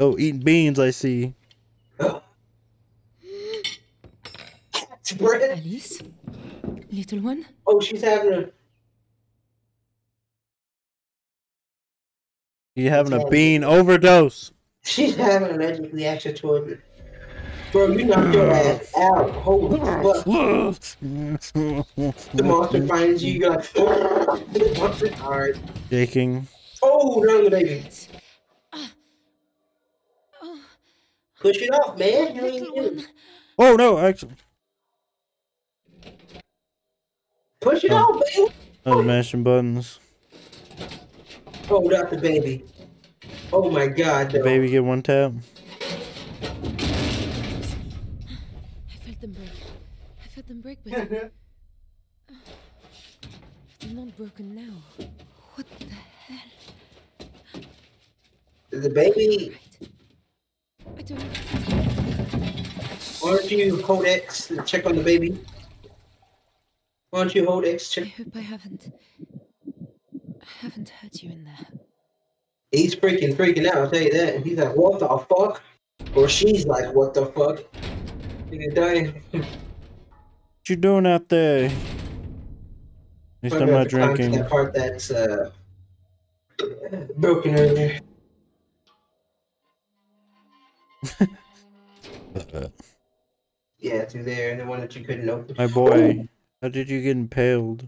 Oh, eating beans, I see. Cat's bread. Alice? Little one? Oh, she's having a. You having a bean overdose. She's having an allergic reaction to it. Bro, you knocked your ass out. Holy fuck. The monster finds you, you're like, oh, the monster. Alright. Shaking. Oh, down the baby. Oh, Push it off, man. You ain't little getting- one. Oh no, actually. Push it Oh. off, baby. I was mashing buttons. Oh, not the baby. Oh my god, The no. baby get one tap. I felt them break. I felt them break, but they're not broken now. What the hell? The baby, Right. I why don't you hold X and check on the baby? Why don't you hold X, I check? I hope I haven't. I haven't hurt you in there. He's freaking freaking out, I'll tell you that. He's like, what the fuck? Or she's like, what the fuck? Nigga dying. What you doing out there? At least I'm not drinking. That part that's uh, broken earlier. Yeah, through there, and the one that you couldn't open. My boy, how did you get impaled?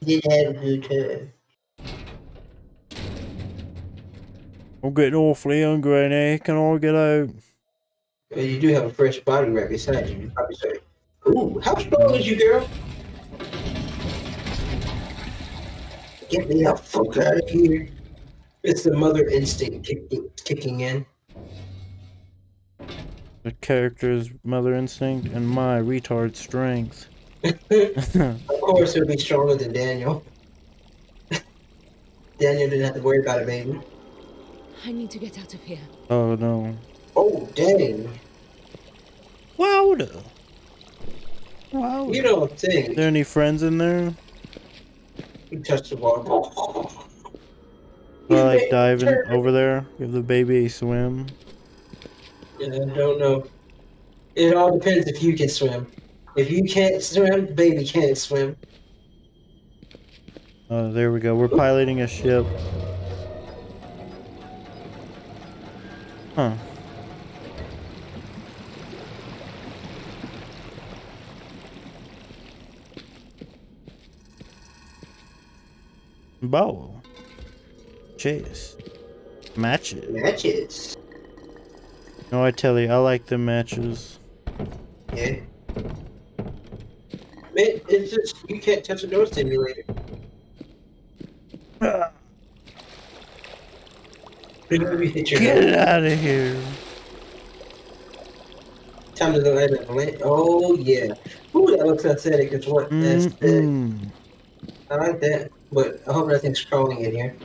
A good. I'm getting awfully hungry now. Can I get out? Well, you do have a fresh body right beside you. You probably say, "Ooh, how strong is you, girl?" Get me the fuck out of here! It's the mother instinct kicking, kicking in. The character's mother instinct and my retard strength. Of course, it'll be stronger than Daniel. Daniel didn't have to worry about it, baby. I need to get out of here. oh no. Oh, dang. Louder. Wow. You don't think there any friends in there? you touched the water. I like diving over there? Give the baby a swim. Yeah, I don't know. It all depends if you can swim. If you can't swim, baby can't swim. Oh, there we go. We're piloting a ship. Huh. Bow. Chase. Matches. Matches. No, I tell you, I like the matches. Yeah. Man, it's just you can't touch a door stimulator. Maybe hit your Get out of here. Time to go ahead and land. Oh yeah. Ooh, that looks aesthetic as what? That's the, Mm-mm. I like that. But I hope nothing's crawling in here.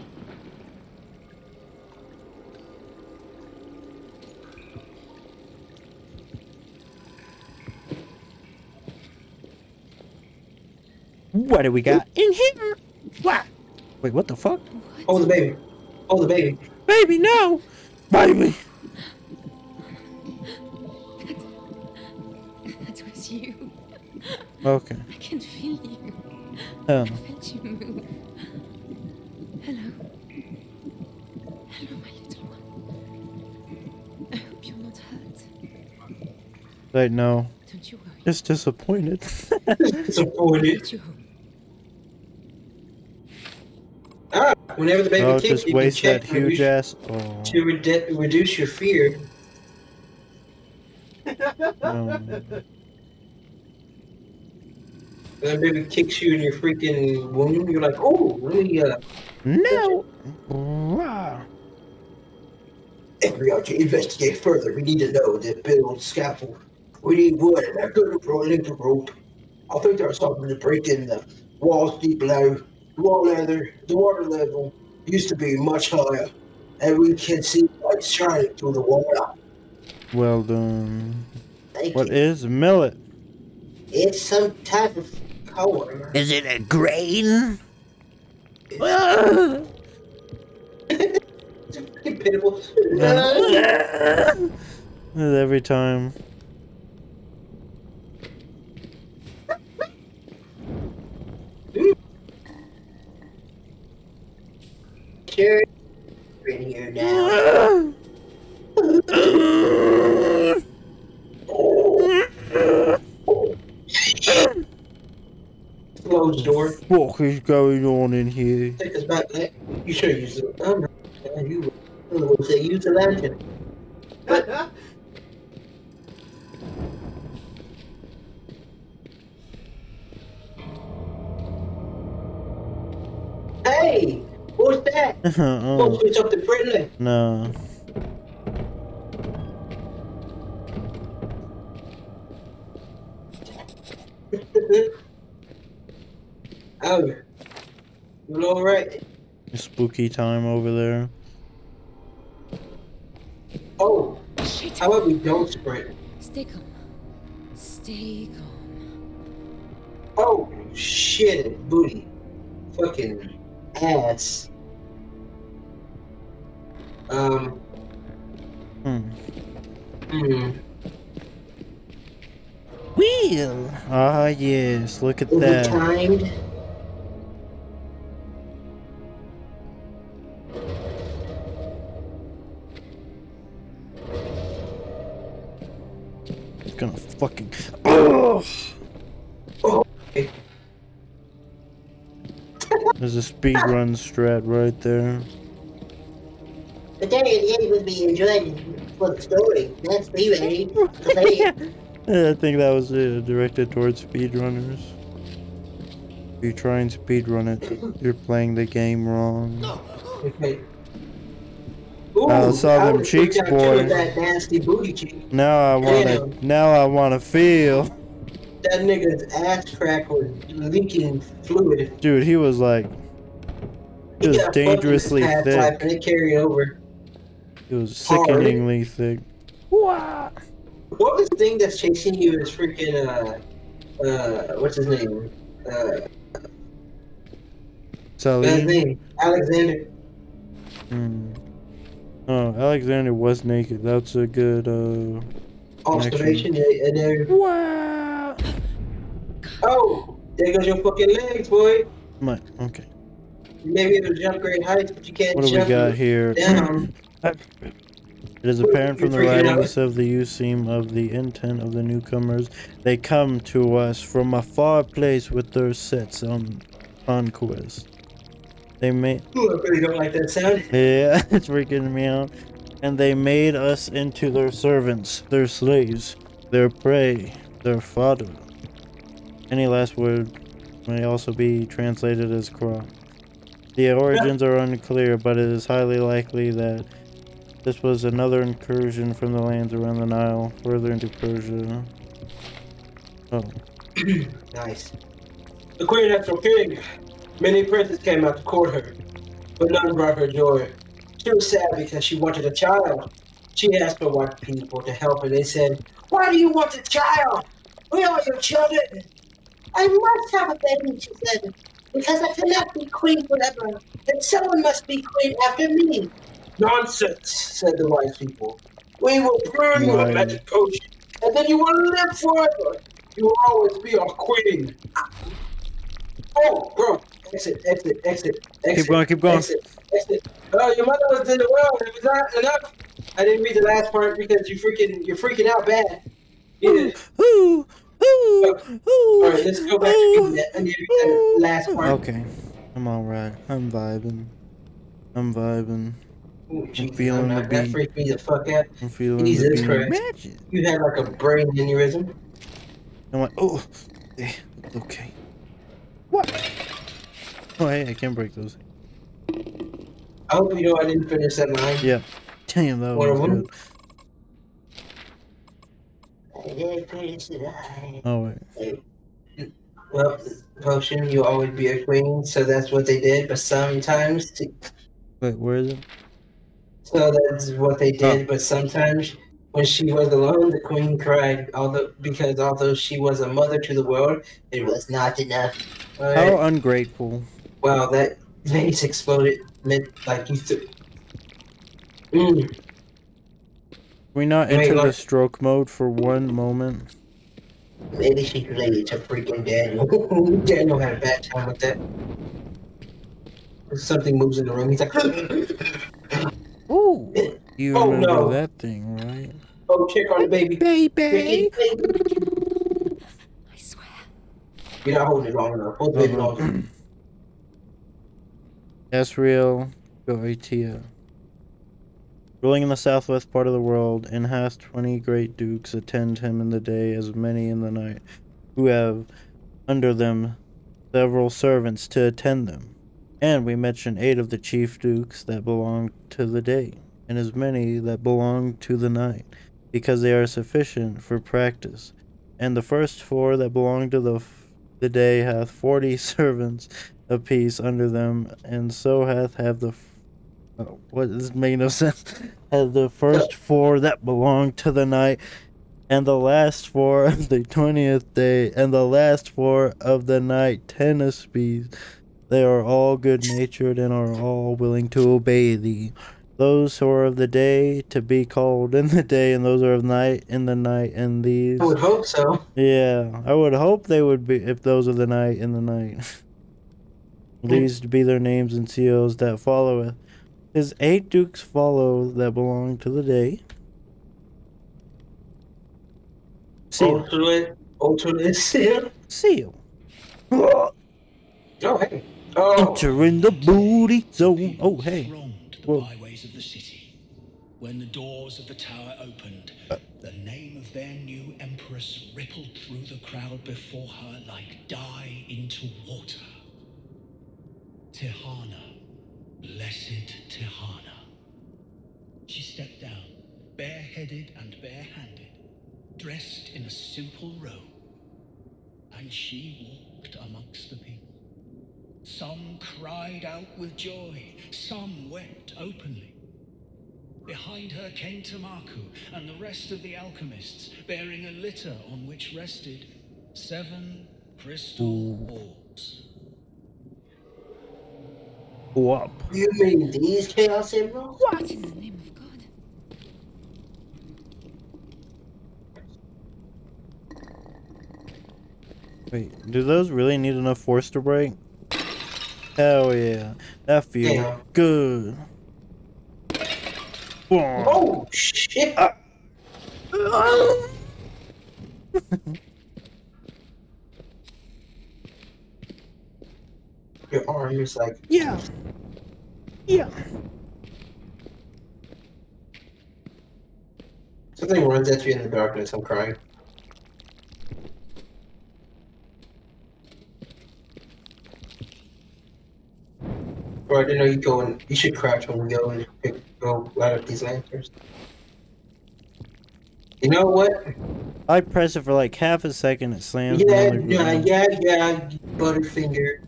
What do we got in here? What? Wait, what the fuck? Oh the baby. Oh the baby. Baby, no! Baby! That was you. Okay. I can feel you. Oh. I felt you move. Hello. Hello, my little one. I hope you're not hurt. Right, no. Don't you worry. Just disappointed. Disappointed. Get you home. Ah, whenever the baby oh, kicks, just you can waste check that to huge reduce, ass. Oh. to redu- reduce your fear. Um, When the baby kicks you in your freaking womb, you're like, oh, let me uh, no! If we are to investigate further, we need to know the build scaffold. We need wood and a good rope. I think there's something to break in the walls deep below. The wall leather, the water level used to be much higher, and we can see light shining through the water. Well done. Thank What you. is millet? It's some type of corn. Is it a grain? It's a pitiful. Every time. Sure. In here now. Close the door. What is going on in here? Take us back. Let- You should use it. I'm. You will say use the lantern. Hey, what's that? oh, Supposed to be something friendly. no. oh, you all right? Spooky time over there. Oh, Shit. how about we don't sprint? Stay calm. Stay calm. Oh, shit, booty. Fucking ass. Um, Hmm. hmm. Wheel! Ah, yes, look at Is that. timed? It's gonna fucking. Ugh. Oh, There's a speed run strat right there. the day the game would be enjoyed for the story. Let's be ready to play it. Yeah, I think that was uh, directed towards speedrunners. If you try and speedrun it, you're playing the game wrong. Okay. Ooh, I saw them was cheeks, boy. That nasty booty cheek. Now I wanna, Damn. now I wanna feel. That nigga's ass crack was leaking fluid. Dude, he was like, He just got fucked in his dangerously thick. life And it carried over. he was Hard. sickeningly thick. What was the thing that's chasing you is freaking uh uh what's his name? Uh what's his Salim. name? Alexander. Hmm. Oh, Alexander was naked. That's a good, uh. Observation yeah, and there Wow. Oh, there goes your fucking legs, boy. My, okay. Maybe it'll jump great heights, but you can't What do we got here? down. It is apparent from the You're freaking out. writings of the Useem of the intent of the newcomers. They come to us from a far place with their sets on conquest. They made Ooh, I really don't like that sound. yeah, it's freaking me out. And they made us into their servants, their slaves, their prey, their fodder. Any last word may also be translated as crop. The origins are unclear, but it is highly likely that this was another incursion from the lands around the Nile, further into Persia. Oh, Nice. The queen had no king. Many princes came out to court her, but none brought her joy. She was sad because she wanted a child. She asked the white people to help her. They said, Why do you want a child? We are your children. I must have a baby, she said, because I cannot be queen forever, and someone must be queen after me. Nonsense, said the wise people. We will brew you a Right. magic potion, and then you will live forever. You will always be our queen. Oh, bro. Exit, exit, exit, exit. Keep going, keep going. Exit, exit. Oh, your mother was in the world. It was not enough. I didn't read the last part because you freaking, you're freaking out bad. Yeah. ooh, ooh, ooh. All right, let's go back to reading that. I need to read that last part. Okay, I'm alright. I'm vibing. I'm vibing. Ooh, feeling I'm the not- that beat. freaked me the fuck out. I'm feeling Jesus the Christ. magic. You had like a brain aneurysm. I'm like, oh, eh, okay. What? Oh, hey, I can't break those. I hope you know I didn't finish that line. Yeah. Damn, that One was good. I didn't finish the line. Oh, wait. Well, potion, you'll always be a queen, so that's what they did. But sometimes, to, Wait, where is it? so that's what they did. But sometimes, when she was alone, the queen cried. Although, because although she was a mother to the world, it was not enough. All How ungrateful. Wow, that vase exploded. Meant like you. Th- Mm, we not Wait, enter the stroke mode for one moment? maybe she's related to freaking Daniel. Daniel had a bad time with that. Something moves in the room. He's like, Ooh. You Oh, remember no. that thing, right? "Oh, check on the baby." Baby. I swear. You're not holding it long enough. Hold the baby long enough. Asriel Goetia. Ruling in the southwest part of the world, and hath twenty great dukes attend him in the day as many in the night, who have under them several servants to attend them. And we mention eight of the chief dukes that belong to the day, and as many that belong to the night, because they are sufficient for practice. And the first four that belong to the, the day hath forty servants apiece under them, and so hath have the. Oh, what this make no sense? Have the first four that belong to the night, and the last four of the twentieth day, and the last four of the night ten apiece. They are all good natured and are all willing to obey thee. Those who are of the day to be called in the day, and those who are of night in the night, and these. I would hope so. Yeah, I would hope they would be if those are the night in the night. Hmm. These be their names and seals that followeth. His eight dukes follow that belong to the day. Seal. Alternate, alternate seal. Seal. Oh, hey. Oh, Enter in the booty zone. Oh, hey. thronged Whoa. byways of the city. When the doors of the tower opened, uh. the name of their new empress rippled through the crowd before her like dye into water. Tihana, blessed Tihana. She stepped down, bareheaded and barehanded, dressed in a simple robe, and she walked amongst the people. Some cried out with joy, some wept openly. Behind her came Tamaku and the rest of the alchemists, bearing a litter on which rested seven crystal orbs. Whoop. you mean these chaos emeralds? What in the name of God? Wait, do those really need enough force to break? Hell yeah. That feels Yeah. good. Oh shit! Ah. Your arm is like Yeah. Yeah. something runs at you in the darkness. I'm crying. Bro, I didn't know you go and you should crouch when we go and pick, go light up these lanterns. You know what? I press it for like half a second, it slams Yeah, yeah, yeah, yeah, Butterfinger.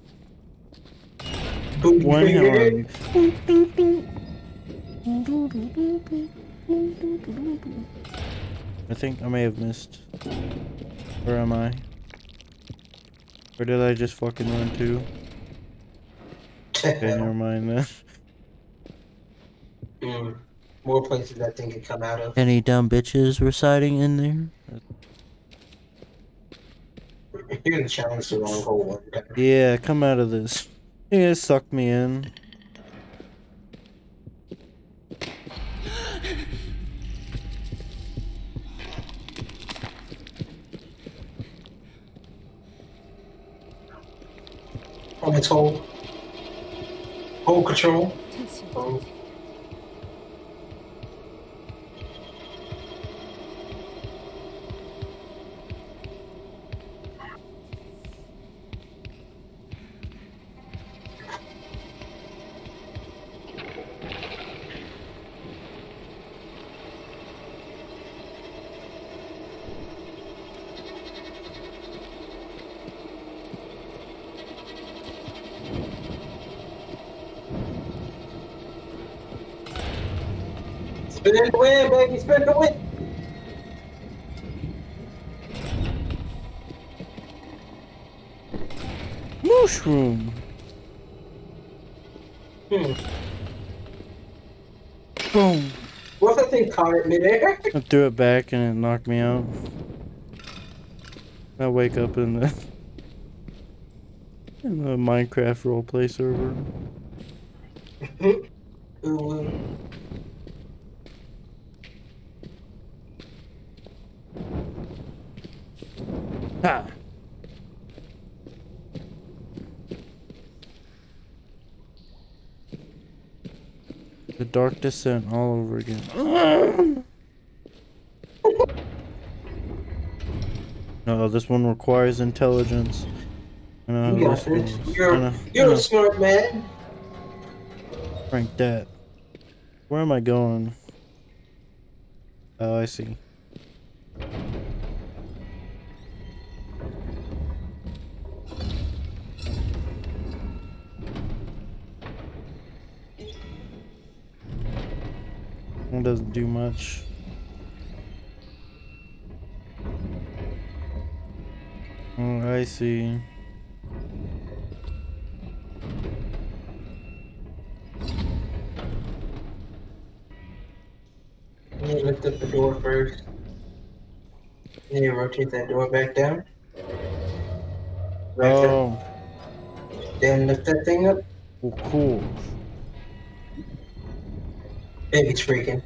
Booty One finger. hand. I think I may have missed. Where am I? Where did I just fucking run to? Okay, never mind then. Mm, More places that thing could come out of. Any dumb bitches residing in there? You're gonna challenge the wrong hole one. Yeah, come out of this. Yeah, suck me in. On its hole. Hole control. Oh. Spin the wind, baby, spin the wind. Mushroom! Hmm. Boom! What's that thing caught it midair? I threw it back and it knocked me out. I wake up in the in the Minecraft roleplay server. Ooh. Ha! The Dark Descent all over again. No, this one requires intelligence. I know You got this goes. this. I You're, know- you're know. a smart man. Frank that. Where am I going? Oh, I see. Do much. Oh, I see. You need to lift up the door first. You need to rotate that door back down. Right Oh. Then lift that thing up. well, cool. Baby's freaking.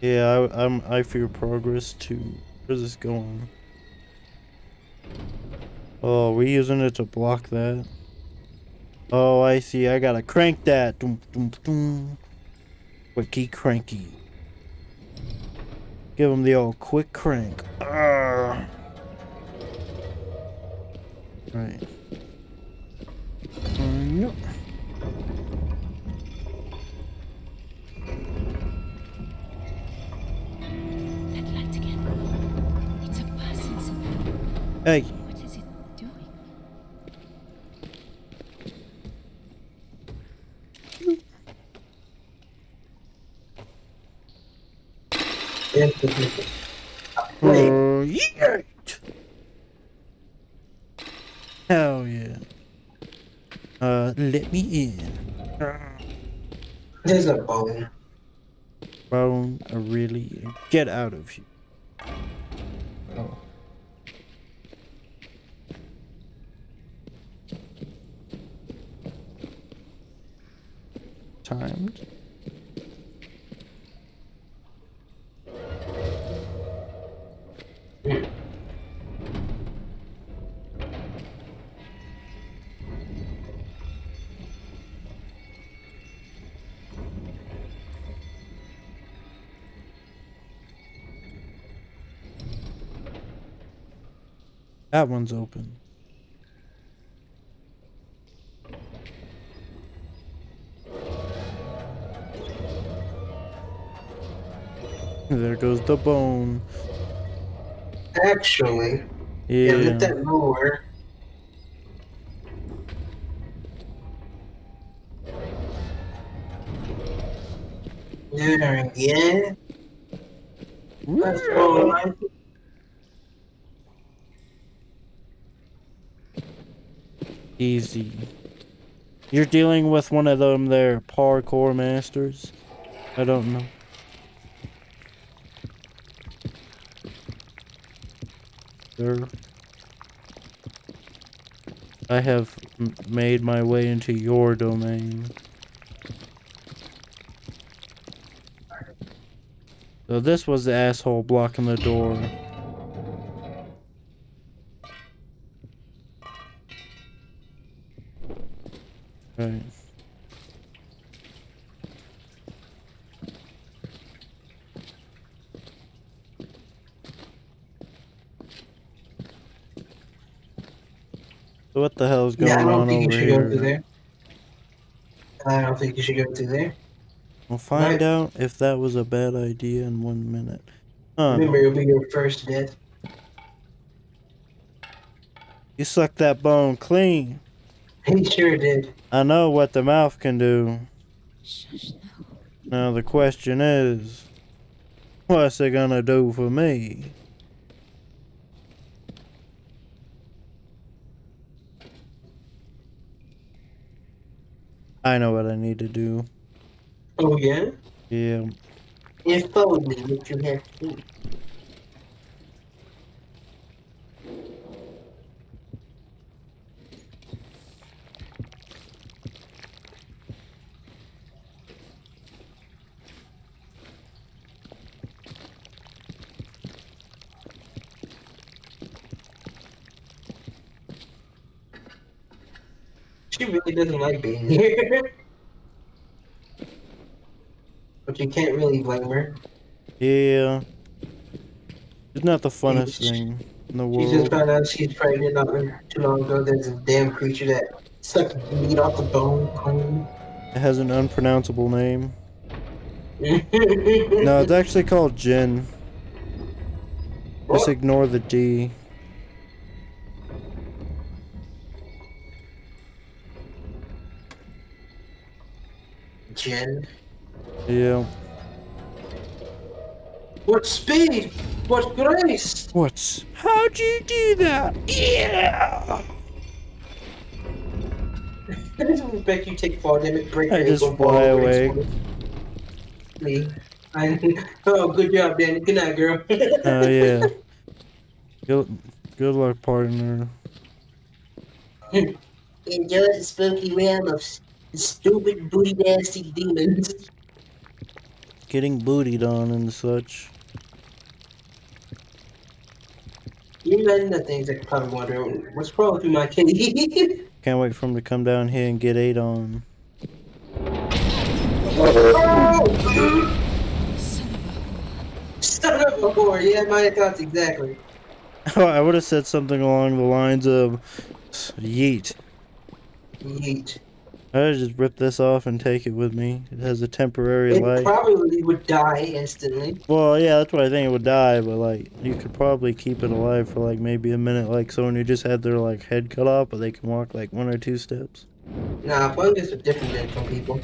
Yeah, I, I'm. I fear progress too. Where's this going? Oh, we using it to block that. Oh, I see. I gotta crank that. Doom, doom, doom. Quicky cranky. Give him the old quick crank. Arrgh. Right. Hey. What is it doing? Then lift it. Wait, Oh, yeah. Hell yeah. Uh, let me in. there's a bone. Bone, really? Get out of here. That one's open. There goes the bone. Actually, yeah, Yeah. that lower. There again. That's all Easy. You're dealing with one of them there parkour masters. I don't know. Sir. I have made my way into your domain. So this was the asshole blocking the door. Right. So what the hell is going Yeah, I don't on think you over should go through there. I don't think you should go through there. We'll find Right. out if that was a bad idea in one minute. Huh. Remember, it'll be your first death. You suck that bone clean. He sure did. I know what the mouth can do. Shush now. Now the question is, what's it gonna do for me? I know what I need to do. Oh, yeah? Yeah. If only what you have to do. She really doesn't like being here. but you can't really blame her. Yeah. It's not the funnest She's- thing in the world. She just found out she's pregnant not too long ago. There's a damn creature that sucked meat off the bone. cone. It has an unpronounceable name. No, no, it's actually called Jin. Just ignore the D. Jen. Yeah. What speed? What grace? What? How'd you do that? Yeah! I just bet you take fall damage, break I your just ankle, fly away. break Me. I, oh, good job, Danny. Good night, girl. Oh, yeah. Good, good luck, partner. Enjoy the spooky realm of s- stupid, booty, nasty demons. Getting bootied on and such. You men the things that probably wondering what's wrong with my kitty. Can't wait for him to come down here and get ate on. oh! Son of a Son of a whore. Yeah, my thoughts exactly. I would have said something along the lines of Yeet. Yeet. I just rip this off and take it with me. It has a temporary life. It light. probably would die instantly. Well, yeah, that's what I think it would die, but like you could probably keep it alive for like maybe a minute, like someone who just had their like head cut off, but they can walk like one or two steps. Nah, fungus are different than some people.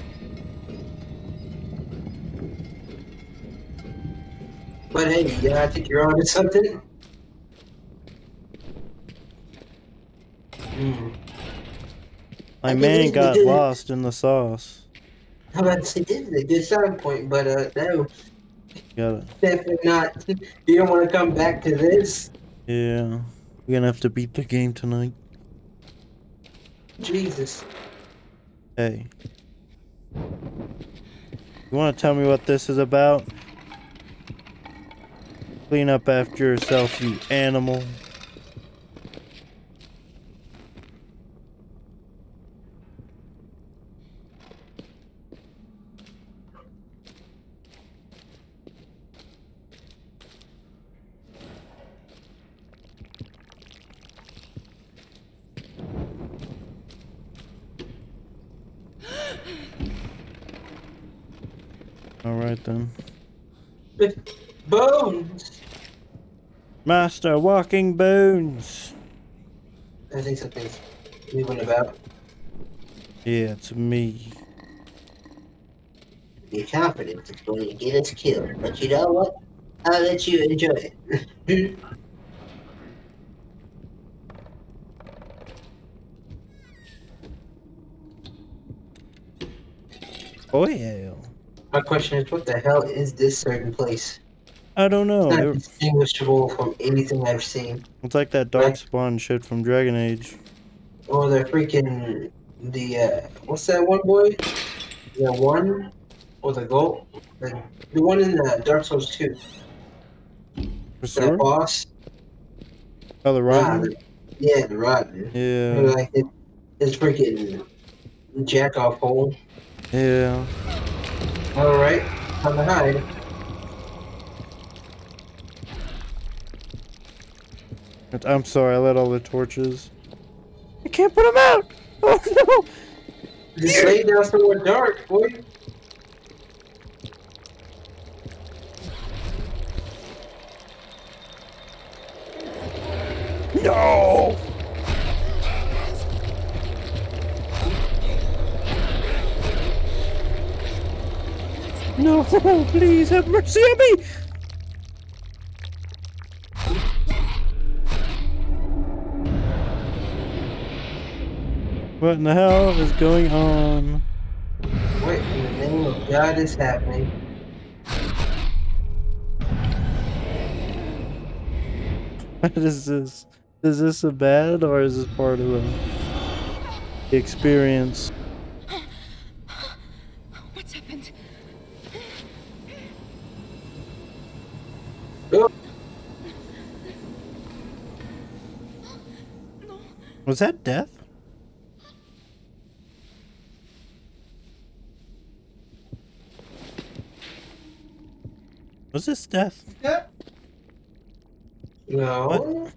But hey, yeah, I think you're onto something. Hmm. My I man got lost in the sauce. How about to say this is a good starting point, but uh, no, Gotta, definitely not. You don't want to come back to this. yeah. We're gonna have to beat the game tonight. Jesus. Hey. You wanna tell me what this is about? Clean up after yourself, you animal. Alright then. Bones. Master Walking Bones! I think something's moving about. Yeah, it's me. Be confident it's going to get us killed, but you know what? I'll let you enjoy it. Oh yeah. My question is, what the hell is this certain place? I don't know. It's not It- distinguishable from anything I've seen. it's like that dark spawn shit from Dragon Age. Or the freaking the uh, what's that one boy? The one or the goat? The, the one in the Dark Souls 2. That boss. Oh, the Rotten? the- yeah, the rotten. Yeah. Like it, it's freaking jack off hole. Yeah. All right, time to hide. I'm sorry, I lit all the torches. I can't put them out! Oh no! Just lay down somewhere dark, boy. No! No, please have mercy on me! What in the hell is going on? What in the name of God is happening? What is this? Is this a bad or is this part of the experience? Was that death? Was this death? no. What?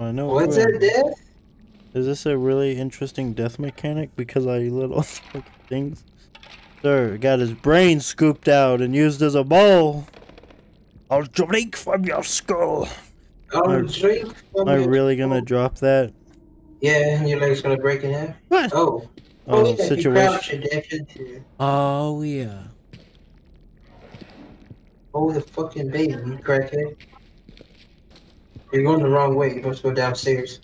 I know. What's that death? Is this a really interesting death mechanic? Because I little fucking things. Sir got his brain scooped out and used as a bowl. I'll drink from your skull. I'll Are- drink from Am I your really gonna drop that? Yeah, and your leg's gonna break in half. What? Oh. Oh, oh yeah, you crouch situation. and into. Oh yeah. Oh, the fucking baby, you crackhead. You're going the wrong way. You're supposed to go downstairs.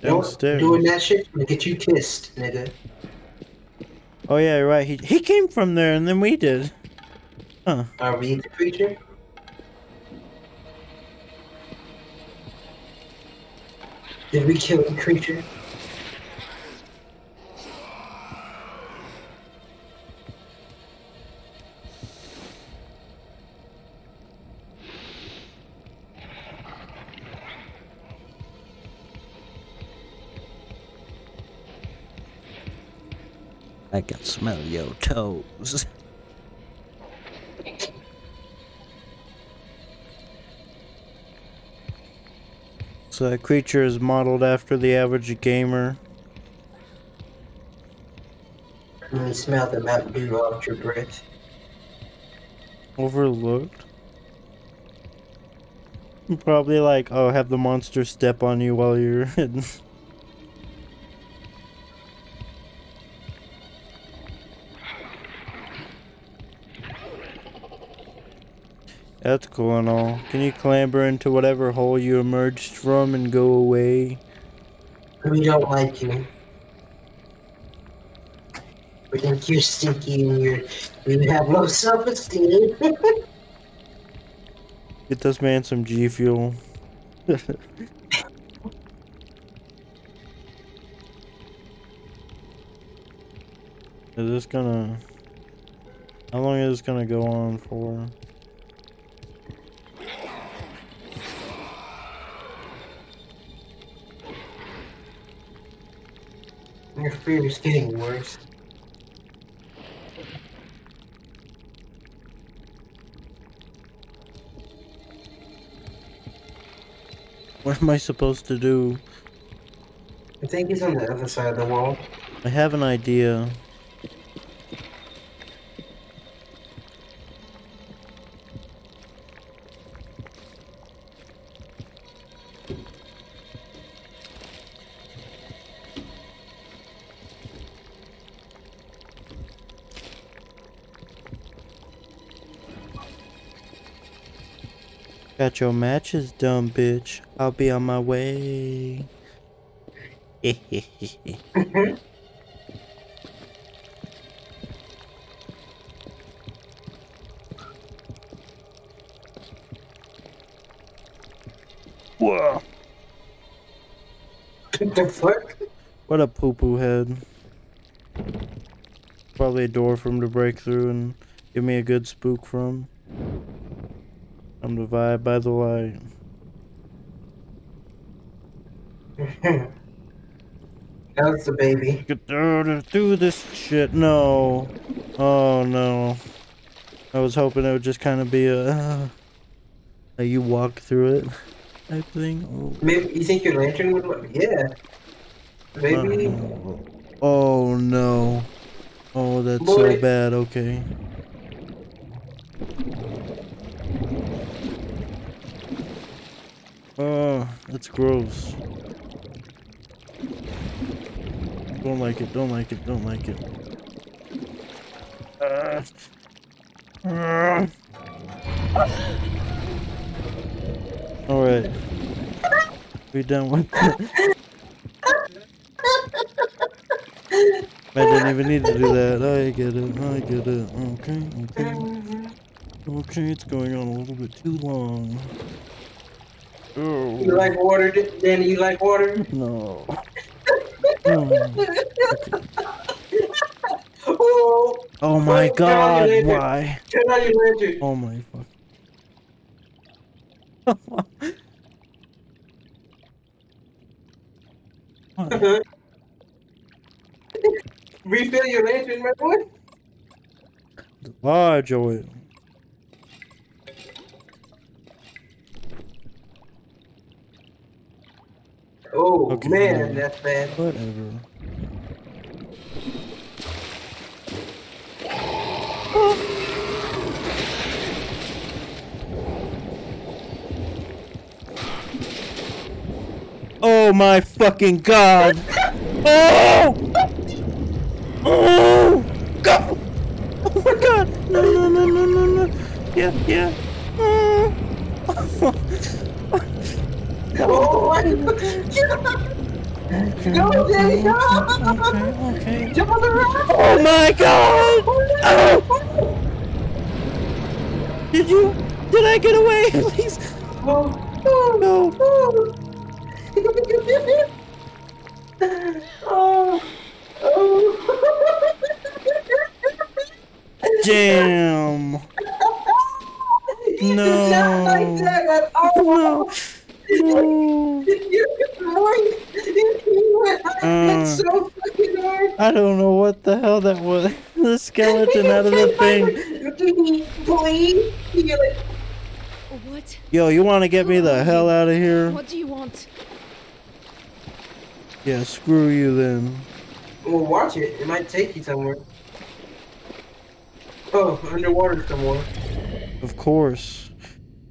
Downstairs. Doing that shit's gonna get you kissed, nigga. Oh yeah, you're right. He he came from there and then we did. Huh. Are we the creature? Did we kill the creature? I can smell your toes. So that creature is modeled after the average gamer. Let me smell the Mountain Dew off your breath. Overlooked. Probably like, oh, have the monster step on you while you're hidden. That's cool and all. Can you clamber into whatever hole you emerged from and go away? We don't like you. We think you're stinky and you're you have low self-esteem. Get this man some G Fuel. is this gonna... How long is this gonna go on for? Fear is getting worse. What am I supposed to do? I think he's on the other side of the wall. I have an idea. Got your matches done, bitch. I'll be on my way. Whoa. What the fuck? What a poo poo head. Probably a door for him to break through and give me a good spook from. Vibe by the light. That's the baby. Get through, through this shit. No. Oh no. I was hoping it would just kind of be a, uh, a you walk through it type thing. Oh. Maybe you think your lantern would work? Yeah. Maybe. Uh, oh no. Oh, that's so Boy. bad. Okay. Oh, that's gross. Don't like it, don't like it, don't like it. Uh, uh. Alright. We done with that. I didn't even need to do that. I get it. I get it. Okay, okay. Okay, it's going on a little bit too long. You like water, Danny? You like water? No. Oh, Oh my god, why? turn on your lantern. Oh my fuck. Refill your lantern, my boy. Large oil. Oh Okay, man, yeah. that's bad. Whatever. Oh my fucking god! Oh! Oh! Go! Oh my god! No, no, no, no, no, no! Yeah, yeah. Oh. Oh my oh. Okay, Go, Danny, go! okay, okay. Jump on the rock! Oh my god! Oh! Did you? Did I get away? Please. Oh, oh, No. I don't know what the hell that was. The skeleton out of the thing. Please, you're like, What? Yo, you want to get me the hell out of here? What do you want? Yeah, screw you then. well, watch it. It might take you somewhere. Oh, underwater somewhere. Of course.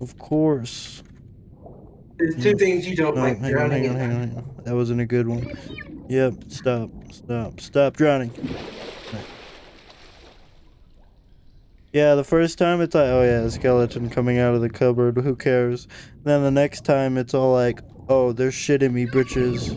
Of course. There's two things you don't No, like: hang on, hang on, hang on, hang on. That wasn't a good one. Yep, stop, stop, stop drowning. Yeah, the first time it's like, oh yeah, a skeleton coming out of the cupboard, who cares? Then the next time it's all like, oh, there's shit in me britches.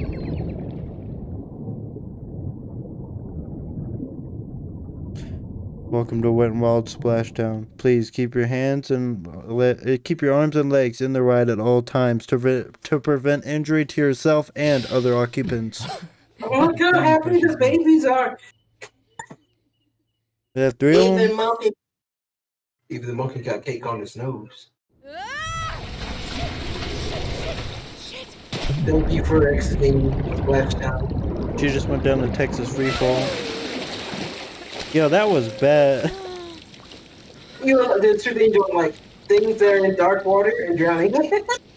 Welcome to Wet and Wild Splashdown. Please keep your hands and le- uh, keep your arms and legs in the ride at all times to to prevent injury to yourself and other occupants. Oh, look how happy the babies are. They have three of Even them. monkey. Even the monkey got cake on his nose. Shit! Thank you for exiting Splashdown. She just went down the Texas freefall. Yo, that was bad. You know, there's two things doing like things that are in dark water and drowning.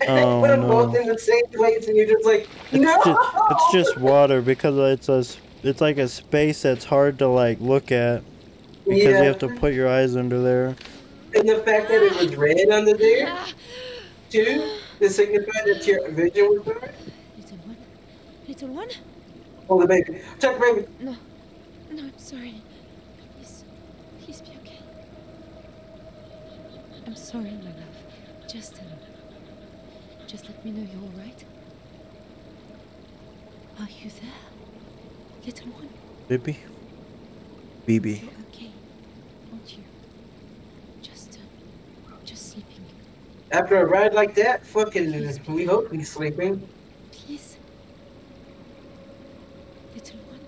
and Oh, put them both no. in the same place, and you're just like, It's just, it's just water because it's a s- it's like a space that's hard to like look at because yeah. you have to put your eyes under there. And the fact that it was red under there too, to signify that your vision was bad. little one. Little one? Oh, the baby. Check the baby. No. No, I'm sorry. Please. Please be okay. I'm sorry, my love. Just um, just let me know you're all right. Are you there? Little one, Bippy, BB. you're okay. Aren't you? Just um, just sleeping. After a ride like that, fucking, we hope he's sleeping. Please. Little one.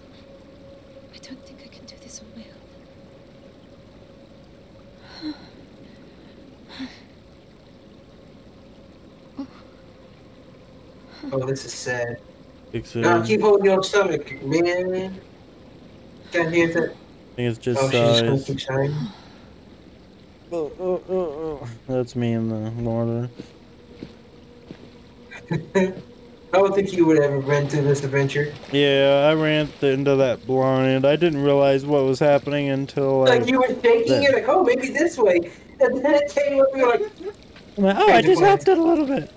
I don't think I can do this on my own. Oh, this is sad. Fix. Now uh, keep holding your stomach, man. Can't hear that. I think it's just Oh, she's just gonna size. keep shining. Oh, oh, oh, oh. That's me in the water. I don't think you would ever run through this adventure. Yeah, I ran into that blind. I didn't realize what was happening until like, Like you were shaking, that- you're like, oh, maybe this way. And then it came up, you're like, like, oh, I just helped it a little bit.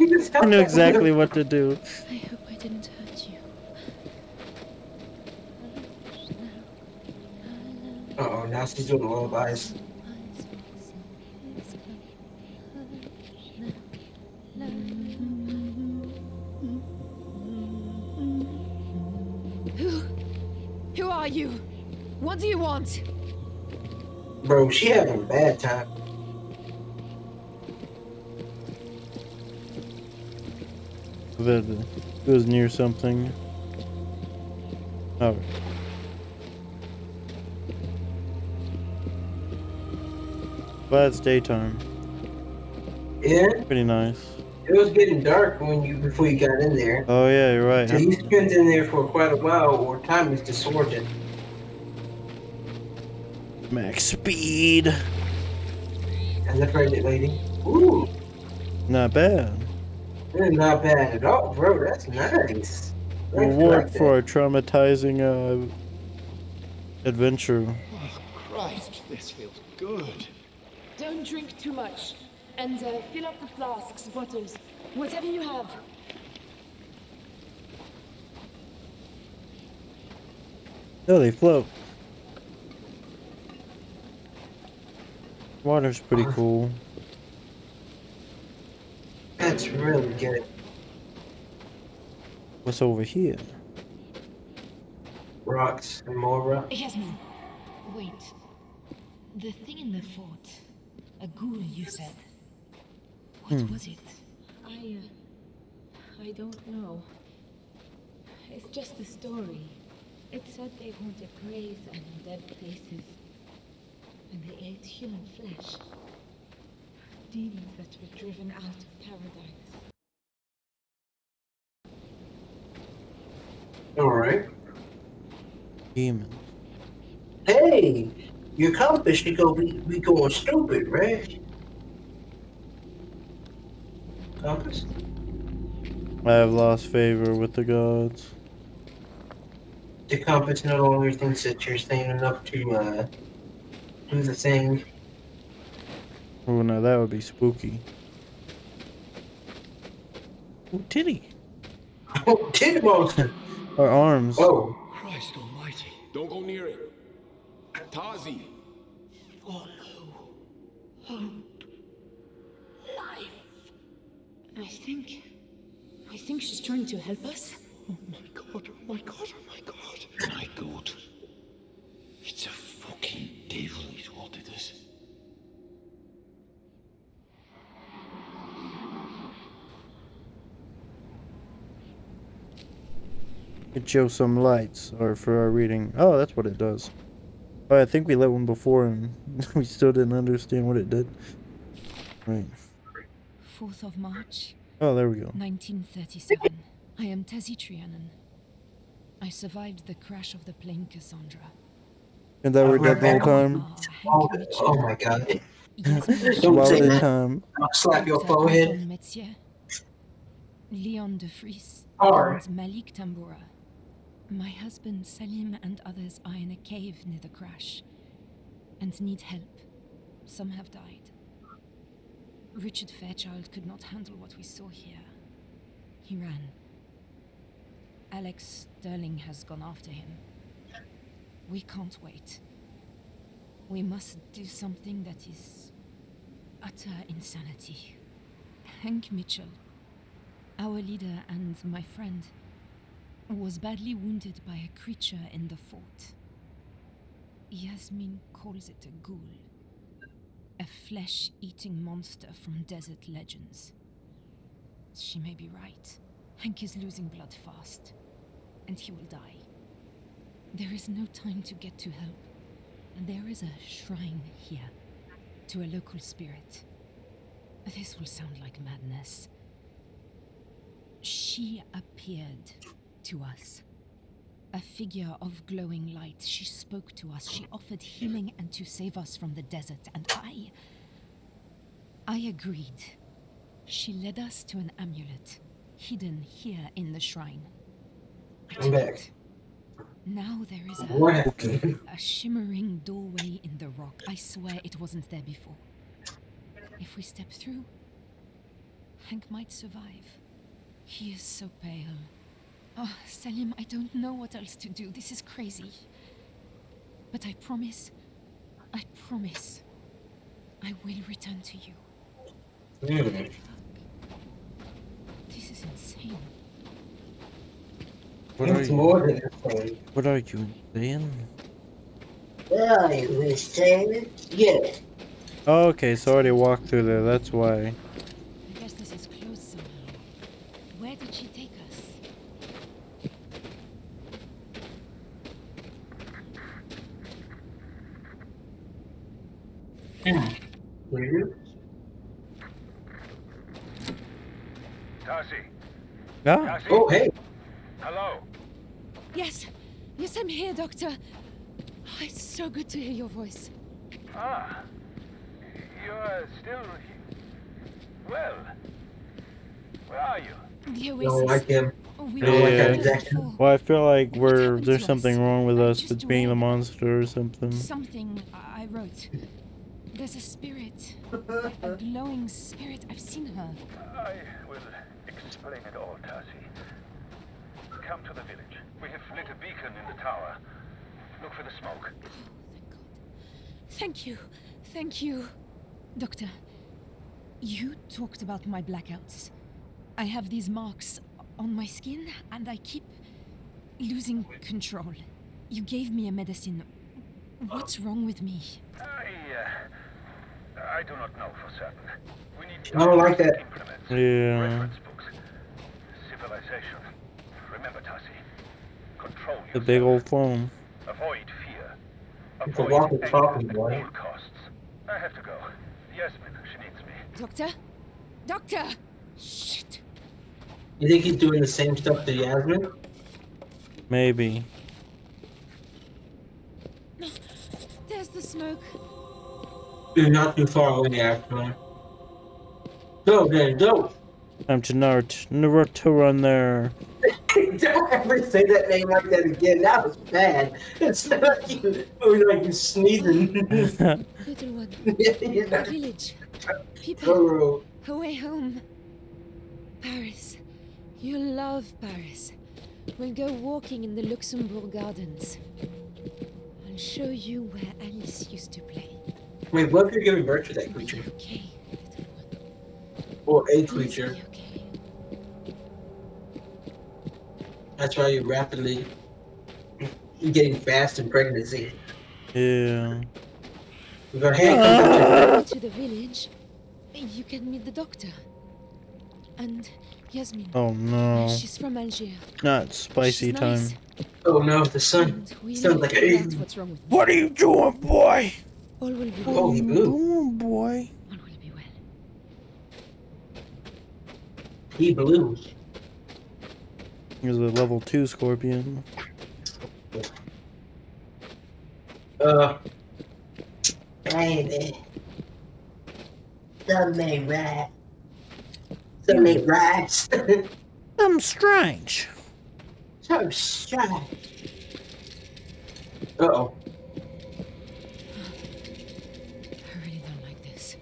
You I knew exactly what to do. I hope I didn't hurt you. Oh, now she's doing lullabies. Who? are you? What do you want? Bro, she having a bad time. That it was near something. Oh. But it's daytime. Yeah, Pretty nice. it was getting dark when you before you got in there. Oh yeah, you're right. So you spent in there for quite a while, or time is distorted. Max speed. And the pregnant lady. Ooh, Not bad. That's not bad at all, bro. That's nice. I Reward like for a traumatizing uh, adventure. Oh, Christ, this feels good. Don't drink too much. And uh, fill up the flasks, bottles, whatever you have. Oh, they float. Water's pretty cool. That. That's really good. What's over here? Rocks and more rocks. Yasmin, wait. The thing in the fort. A ghoul, you said. What Hmm. was it? I, uh, I don't know. It's just a story. It said they haunted graves and dead places. And they ate human flesh. Demons that were driven out of paradise. All right. Demon. Hey, your compass should go be, be going stupid, right? Compass? I have lost favor with the gods. The compass no longer thinks that you're sane enough to uh, do the thing. Oh no, that would be spooky. Oh, titty. Oh, titty monster! Or arms. Oh, Christ almighty. Don't go near it. Tasi. Follow. Hope. Life. I think. I think she's trying to help us. Oh my god, oh my god, oh my god. My god. It's a fucking devil is what it is. It shows some lights, or for our reading. Oh, that's what it does. Oh, I think we lit one before and we still didn't understand what it did. Right. 4th of March, Oh, there we go. 1937. I am Tasi Trianon. I survived the crash of the plane Cassandra. And that we're dead the whole time. Oh, oh my god. Don't say that. time. I'll slap your forehead. Leon de Vries, Alright. and Malik Tambura. My husband Salim and others are in a cave near the crash and need help. Some have died. Richard Fairchild could not handle what we saw here. He ran. Alex Sterling has gone after him. We can't wait. We must do something that is utter insanity. Hank Mitchell, our leader and my friend, was badly wounded by a creature in the fort. Yasmin calls it a ghoul, a flesh eating monster from desert legends. She may be right. Hank is losing blood fast, and he will die. There is no time to get to help. And there is a shrine here to a local spirit. This will sound like madness. She appeared to us. A figure of glowing light. She spoke to us. She offered healing and to save us from the desert. And I. I agreed. She led us to an amulet, hidden here in the shrine. I'm back. Now there is a. A shimmering doorway in the rock. I swear it wasn't there before. If we step through, Hank might survive. He is so pale. Oh, Salim, I don't know what else to do. This is crazy. But I promise, I promise, I will return to you. This is insane. What are It's you? more than a. What are you saying? Well, you was saying, yeah. Okay, so I already walked through there. That's why. I guess this is closed somehow. Where did she take us? Weird. Darcy. Oh, hey. Hello. Yes, yes, I'm here, Doctor. Oh, it's so good to hear your voice. Ah. You're still. Well. Where are you? The You oasis. don't like him. Oh, we don't were like there that exact- before. well, I feel like we're there's something us? wrong with I us just with being the monster or something. Something I I wrote. There's a spirit, a glowing spirit. I've seen her. I will explain it all, Darcy. Come to the village. We have lit a beacon in the tower. Look for the smoke. Thank you, thank you, Doctor. You talked about my blackouts. I have these marks on my skin, and I keep losing control. You gave me a medicine. What's wrong with me? I, uh, I do not know for certain. We need I don't like that. Yeah. Reference civilization. Remember, Darcy. Control yourself. The big old phone. Avoid fear. It's a Avoid walkie-talkie, boy. all costs. I have to go. Yasmin, she needs me. Doctor? Doctor! Shit! You think he's doing the same stuff to Yasmin? Maybe. There's the smoke. You're not too far away, Yasmin. Go, then, go. Time to Naruto, Naruto run there. Don't ever say that name like that again. That was bad. It's not like you, it was like you sneezing. Little one. Village. People. thorough. Away home. Paris. You'll love Paris. We'll go walking in the Luxembourg Gardens. I'll show you where Alice used to play. Wait, what if you're giving birth to that creature? okay, little one. Or a Please creature? That's why you're rapidly getting fast in pregnancy. Yeah. Go ahead, come Go to the village. You can meet the doctor. And Yasmin. Oh no. She's from Algiers. Not spicy She's time. Oh no, the sun. Sounds like figure a- what's wrong with. What are you doing, boy? All will be Oh, well. he What are you blew. doing, boy? All will be well. He blew. He's a level two scorpion. Uh. Baby. Some may rat. Some may rats. I'm strange. so shy. Uh oh. I really don't like this.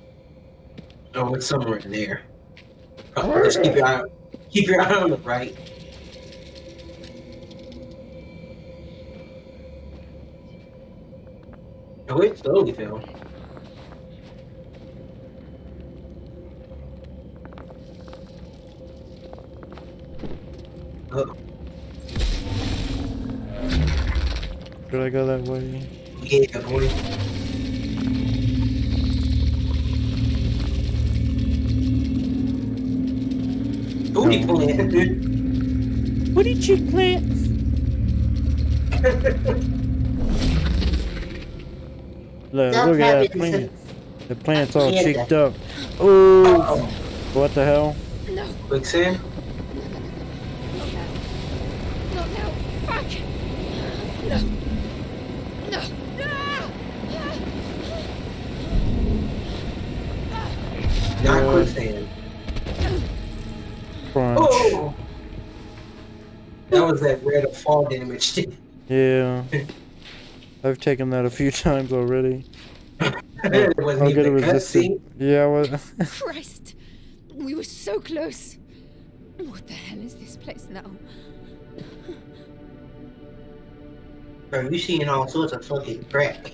Oh, it's somewhere in there. Uh, just keep your eye, keep your eye on the right. Oh, it slowly fell. Oh, Should I go that way? yeah, boy. Booty No. plant. What did you plant? Look, Stop look at that plant. The plant's all cheeked up. Ooh. Uh-oh. What the hell? No, Quicksand? not now. Fuck! No. No. Ah! Not Uh, quicksand. Crunch. Oh! That was that red of fall damage. Yeah. I've taken that a few times already. it wasn't I'll get a even a resistant. cutscene. Yeah, well, Christ! We were so close. What the hell is this place now? Bro, you seeing all sorts of fucking crack.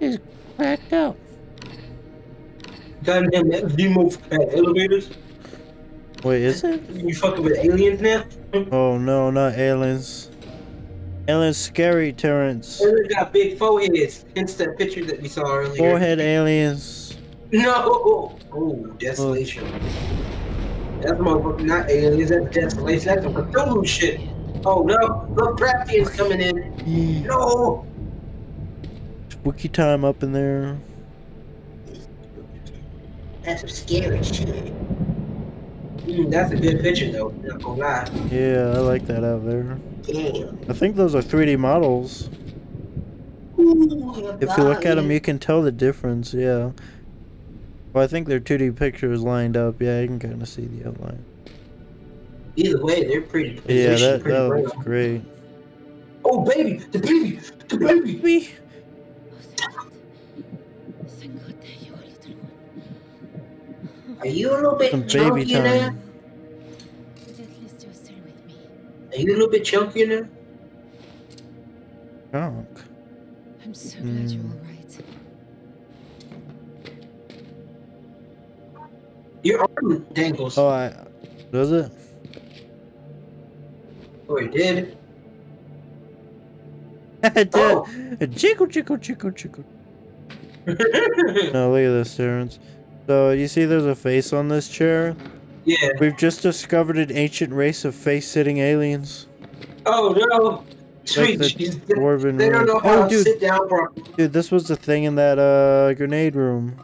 It's cracked out. Goddamn, that demo at elevators. Wait, is it? You fucking with aliens now? Oh no, not aliens. Aliens scary, Terrence. Aliens got big foreheads. Hence that picture that we saw earlier. Forehead aliens. No. Oh, desolation. That's motherfucker, not aliens. That's desolation. That's some Cthulhu shit. Oh no, look, Craftian's coming in. No. Spooky time up in there. That's some scary shit. Mm, that's a good picture though. Not gonna lie. Yeah, I like that out there. Damn. I think those are 3D models. Ooh, If you look at them, you can tell the difference. Yeah. Well, I think they're 2D pictures lined up. Yeah, you can kind of see the outline. Either way, they're pretty. Yeah, that, pretty that looks great. Oh baby, the baby, the baby. Wee. Are you a little bit Some baby chunky now? time. But at least you're still with me. Are you a little bit chunky now? Junk. I'm so glad you're all right. Your arm dangles. Oh, I. Does it? Oh, it did. it did. Oh. Jiggle, jiggle, jiggle, jiggle. No, look at this, Terrence. So, you see there's a face on this chair? yeah. We've just discovered an ancient race of face-sitting aliens. Oh no. Sweet the They dwarven they don't know how Oh, to dude, sit down properly. dude, this was the thing in that uh grenade room.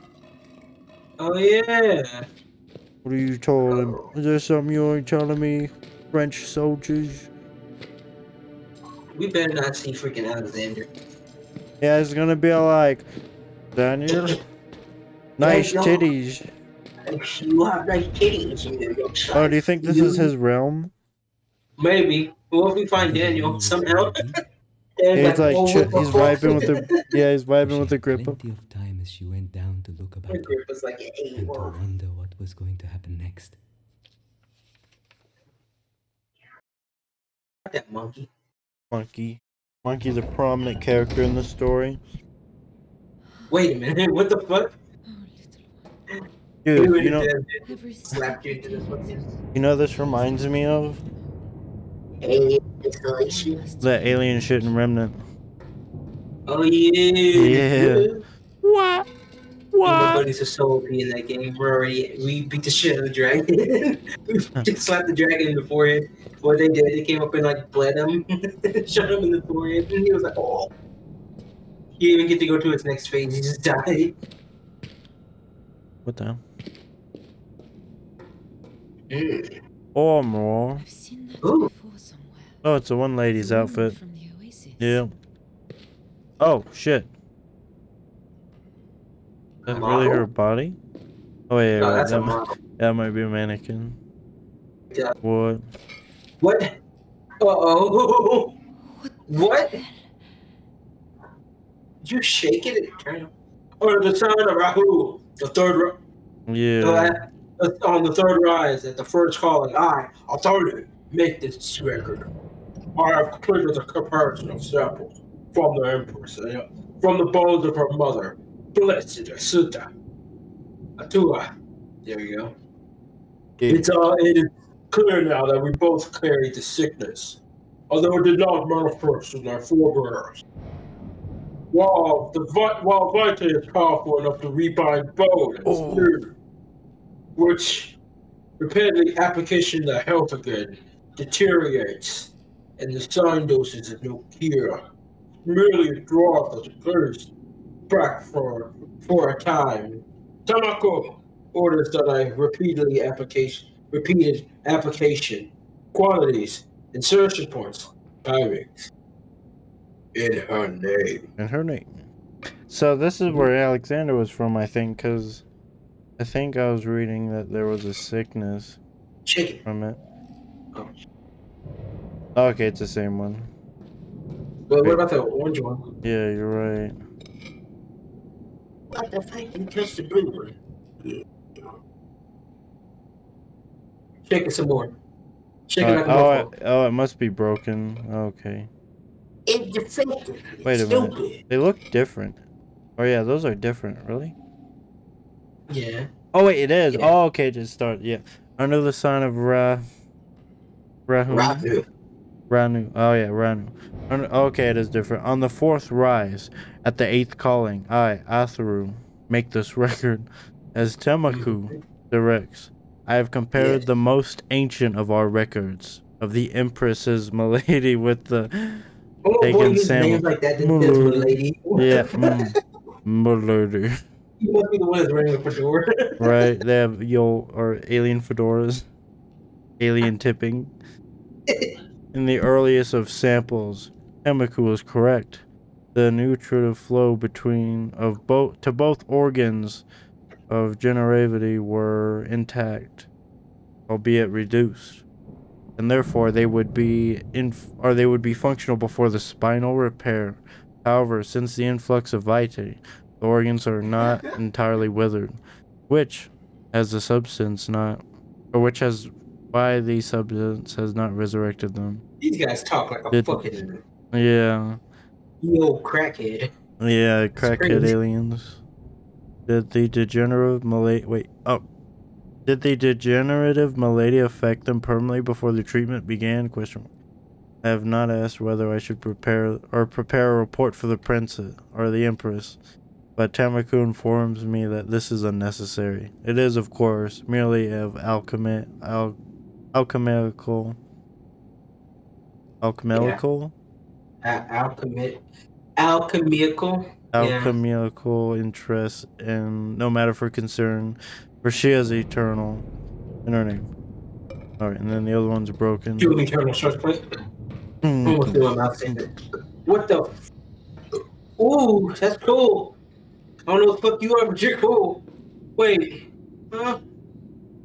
Oh yeah. What are you telling? Is there something you ain't telling me, French soldiers? We better not see freaking Alexander. Yeah, it's gonna be like, Daniel, nice no. titties. You have nice titties. You know, Oh, do you think this is his realm? Maybe. What if we find Daniel somehow? He's like, oh, ch- he's vibing with the, yeah, he's vibing with the grip. Plenty of time as she went down to look about My grip was like an and to wonder what was going to happen next. That monkey. Monkey. Monkey's a prominent character in the story. Wait a minute. What the fuck? Dude, you know, did Every Slapped you this know, this reminds me of alien installation. that alien shit in Remnant. Oh yeah. Yeah. What? My buddies are so OP in that game. We're already we beat the shit out of the dragon. we fucking slapped the dragon in the forehead. What they did, they came up and like bled him, shot him in the forehead, and he was like, "Oh." He didn't even get to go to its next phase. He just died. What the hell? Oh, more. I've seen that Ooh. before somewhere. Oh, it's a one lady's The outfit. From the Oasis. Yeah. Oh, shit. That's really her body? Oh, yeah, No, right, that's that, a mi- that might be a mannequin. Yeah. What? What? Uh oh. What? What? You shake it and turn? Or the sound of Rahu, the third, ri- the Yeah. la- on the third rise at the first calling. I, authority, make this record. I have triggered a comparison of samples from the Empress, uh, from the bones of her mother, Blessed Sutta. Atua. There you go. Yeah. It's uh, it is clear now that we both carry the sickness, although it did not manifest in our forebears. While the while Vita is powerful enough to rebind bone and Oh. spirit, which repeatedly application to health again deteriorates, and the sign doses of no cure, merely draw us first back for for a time. Tamako orders that I repeatedly application repeated application, quantities, insertion points, timings. In her name. In her name. So this is where Alexander was from, I think, because I think I was reading that there was a sickness Chicken. from it. Oh. Okay, it's the same one. But what about the orange one? Yeah, you're right. What the fuck? You touched the blue one. Shake it some more. Shake it like oh, it, oh, it must be broken. Okay. It's defective. Wait a minute. They look different. Oh yeah, those are different. Really? Yeah. Oh wait, it is. Yeah. Oh okay, just start. Yeah. Under the sign of Ra. Rahu. Ranu. Oh yeah, Ranu. Un- Okay, it is different. On the fourth rise, at the eighth calling, I, Atharu, make this record as Temaku directs. I have compared Yes. the most ancient of our records of the Empress's Milady with the Oh boy, Taking names like that. Mm. yeah, mm, Milady. You must be the one that's wearing a fedora. Right? They have yo or alien fedoras, alien tipping. In the earliest of samples, Emiku was correct. The nutritive flow between of both to both organs of generativity were intact, albeit reduced, and therefore they would be in or they would be functional before the spinal repair. However, since the influx of vitae, the organs are not entirely withered, which, as the substance not, or which has why the substance has not resurrected them. These guys talk like a Did- fucking Yeah, yo crackhead. yeah, crackhead aliens. Did the degenerative malady wait oh? Did the degenerative malady affect them permanently before the treatment began? Question. I have not asked whether I should prepare or prepare a report for the princess or the empress, but Tamaku informs me that this is unnecessary. It is, of course, merely of alchemy, al- alchemical, alchemical, Al- alchemy, alchemical. Yeah. interest, and no matter for concern, for she is eternal in her name. All right, and then the other one's broken. Two eternal short plate. Hmm. Almost do a mouth saying What the? F- Ooh, that's cool. I don't know what the fuck you are, but you're cool. Wait, huh?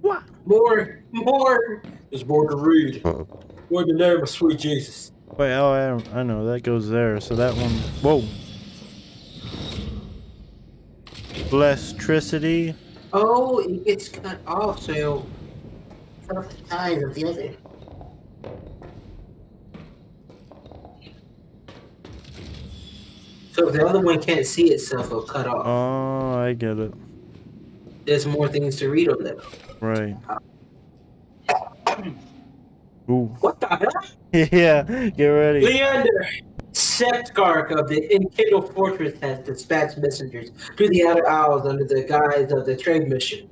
What? More, more. There's more to read. More than name of sweet Jesus. Wait, oh, I, I know that goes there. So that one, whoa. Electricity. Oh, it gets cut off, so half the size of the other. So if the other one can't see itself, it'll cut off. Oh, I get it. There's more things to read on them. Right. Ooh. What the hell? yeah, get ready. Leander, Septgark of the Enkindle Fortress has dispatched messengers to the Outer Isles under the guise of the trade mission.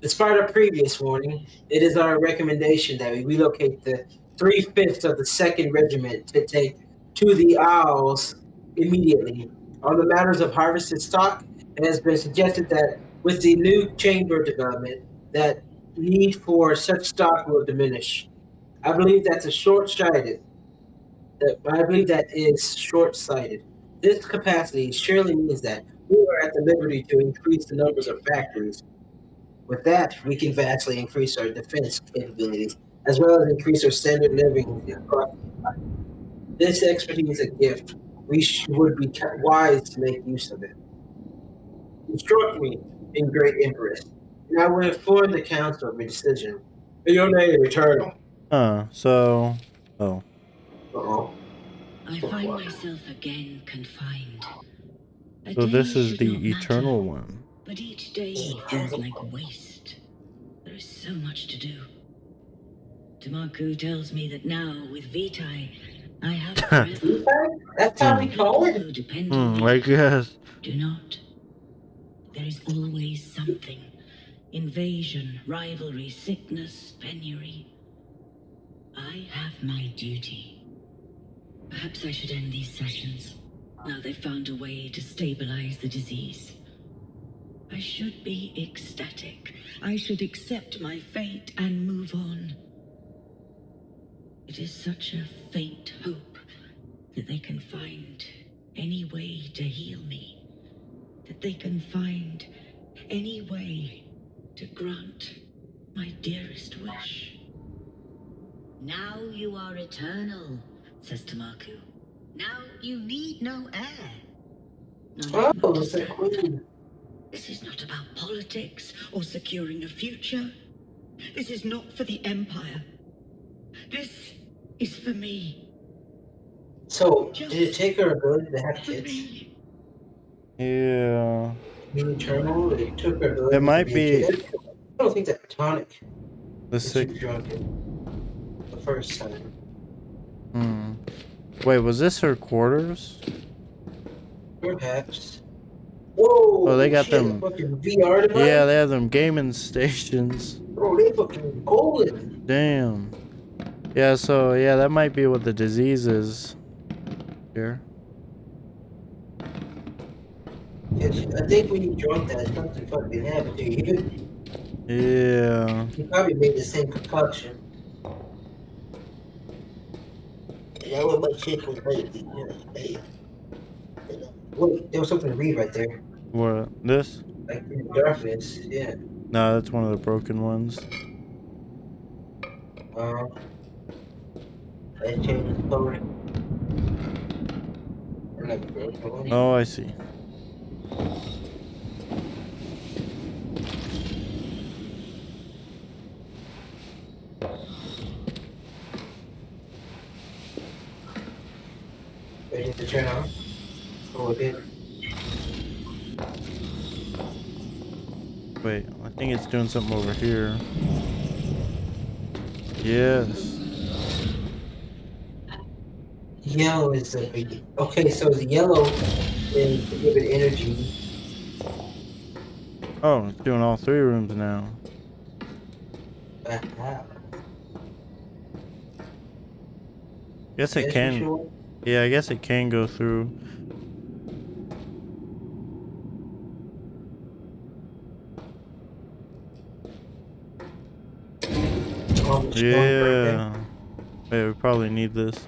Despite our previous warning, it is our recommendation that we relocate the three fifths of the Second Regiment to take to the Isles immediately. On the matters of harvested stock, it has been suggested that with the new chamber development, that need for such stock will diminish. I believe that's a short-sighted I believe that is short-sighted. This capacity surely means that we are at the liberty to increase the numbers of factories. With that, we can vastly increase our defense capabilities, as well as increase our standard living across the. This expertise is a gift. We sh- would be wise to make use of it. It struck me in great interest, and I will inform the council of your decision. In your name, Eternal. Huh. So, oh, Uh-oh. I find myself again confined. A so this is the not matter, eternal one. But each day feels like waste. There is so much to do. Tamaku tells me that now, with Vitae, I have forever. That's how we call it. Who depend hmm, on me I guess. do not. There is always something. Invasion, rivalry, sickness, penury. I have my duty. Perhaps I should end these sessions. Now they've found a way to stabilize the disease. I should be ecstatic. I should accept my fate and move on. It is such a faint hope that they can find any way to heal me. That they can find any way to grant my dearest wish. Now you are eternal, says Tamaku. Now you need no heir. None Oh, to it's a stand. queen. This is not about politics or securing a future. This is not for the Empire. This is for me. So, did it take her ability to have kids? me. Yeah. Being eternal, it took her ability It might to be- kid? I don't think that tonic. The She six. was drunk it the first time. Hmm. Wait, was this her quarters? Perhaps. Whoa! Oh, they got she them- Fucking VR? Yeah, they have them gaming stations. Bro, they fucking golden. Damn. Yeah, so yeah, that might be what the disease is. Here. Yeah, she- I think when you drunk that, something fucking happened to you. Yeah. You probably made the same concoction. That what my chick was. Wait, there was something to read right there. What? This? Like in the darkness. Yeah. No, that's one of the broken ones. Um. That changed the broken. Oh, I see. Ready to turn on? Oh, it. Wait, I think it's doing something over here. Yes. Yellow is the big. Okay, so the yellow is to give it energy. Oh, it's doing all three rooms now. Uh-huh. Guess it can. sure? Yeah, I guess it can go through. Oh, Yeah. Wait, we probably need this.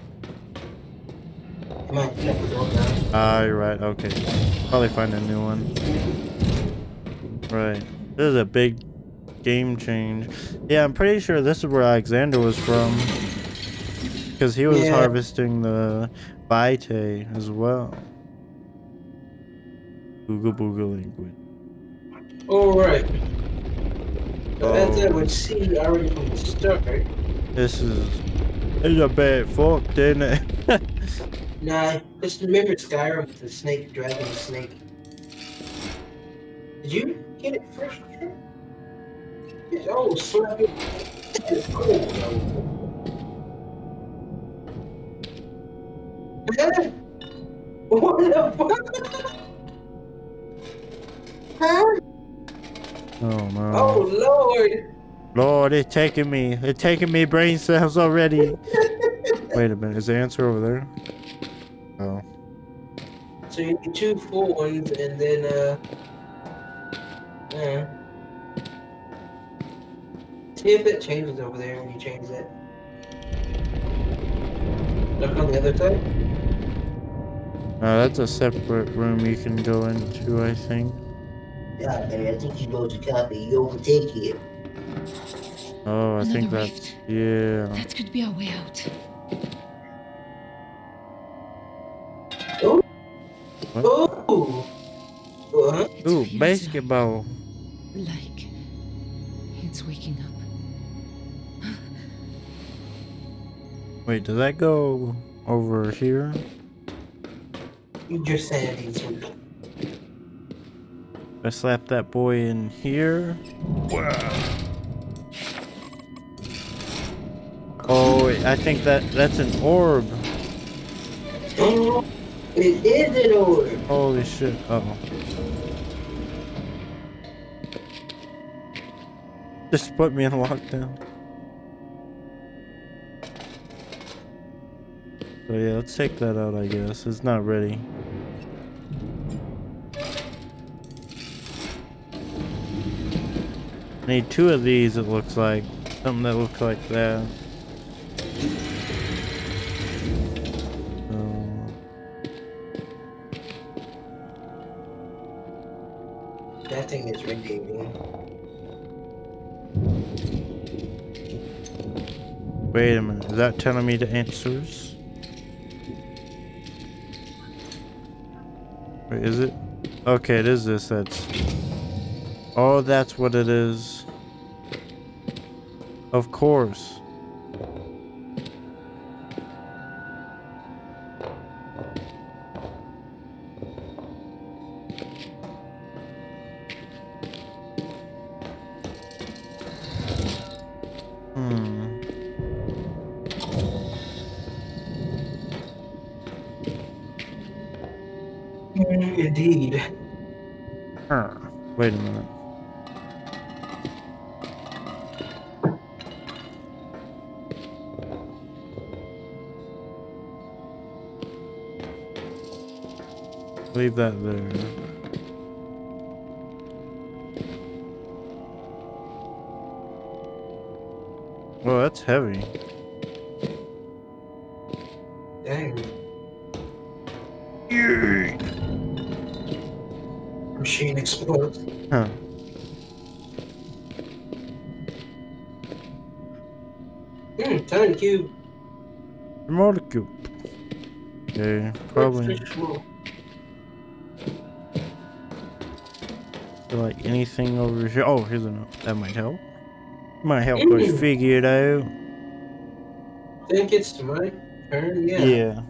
There. Come the door down. Ah, you're right. Okay. Probably find a new one. Right. This is a big game change. Yeah, I'm pretty sure this is where Alexander was from. Because he was Yeah. harvesting the Vitae as well. Google Booga language. Alright. So as I Oh. would see already from the start, This is. It's a bad fuck, didn't it? nah, just remember Skyrim with the snake, dragon snake. Did you get it first? It's oh, slap it. It's cool, What the fuck? Huh? oh no. Oh lord! Lord, it's taking me. It's taking me brain cells already. Wait a minute. Is the answer over there? Oh. So you need two full ones and then uh yeah. See if it changes over there when you change that. Look on the other side. Uh, that's a separate room you can go into, I think. Yeah, man, I think you go to copy, you overtake it. Oh, I think Another that's. rift. Yeah. That could be our way out. Oh! Ooh, basketball. Like it's waking up. Wait, does that go over here? You just said these I slap that boy in here. Wow. Oh, I think that that's an orb. It is an order. Holy shit. Uh oh. Just put me in lockdown. So yeah, let's take that out, I guess. It's not ready. Need two of these, it looks like. Something that looks like that. That telling me the answers? Wait, is it? Okay, it is this. That's. Oh, that's what it is. Of course. Wait a minute. Leave that there. Hmm, tiny cube. Molecule. Okay, probably feel like anything over here. Oh, here's a note. That might help. Might help us figure it out. think it's my turn. Yeah. Yeah.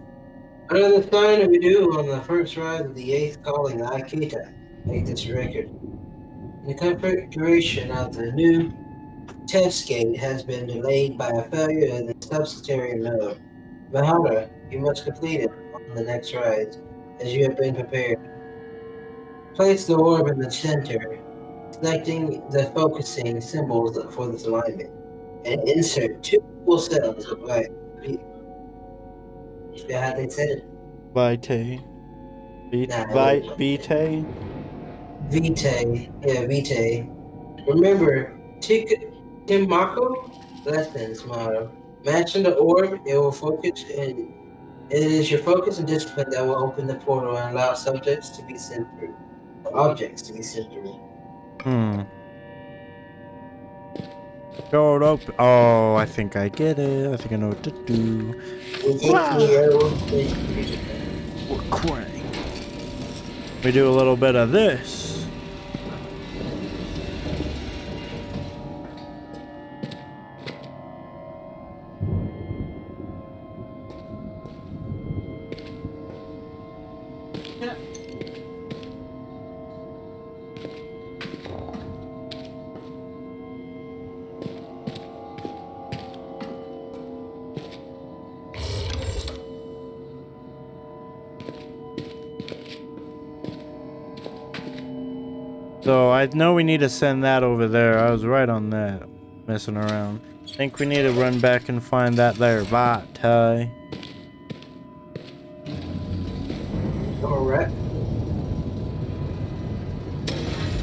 Another sign we do on the first ride of the eighth calling Aikita. Make this record. The configuration of the new test gate has been delayed by a failure of the subsidiary node. Mahara, you must complete it on the next ride, as you have been prepared. Place the orb in the center, selecting the focusing symbols for this alignment, and insert two full cells of light. Is that how they said it? Vitae. Vit- Nah, Vi- Vitae? Vitae, yeah, Vitae. Remember, Tik Timako lessons motto. Matching the orb, it will focus and it is your focus and discipline that will open the portal and allow subjects to be sent through. Objects to be sent through. Hmm. Showed up. Oh, I think I get it. I think I know what to do. Wow. Quang. We do a little bit of this. Know we need to send that over there. I was right on that. Messing around. think we need to run back and find that there Vitae. Alright.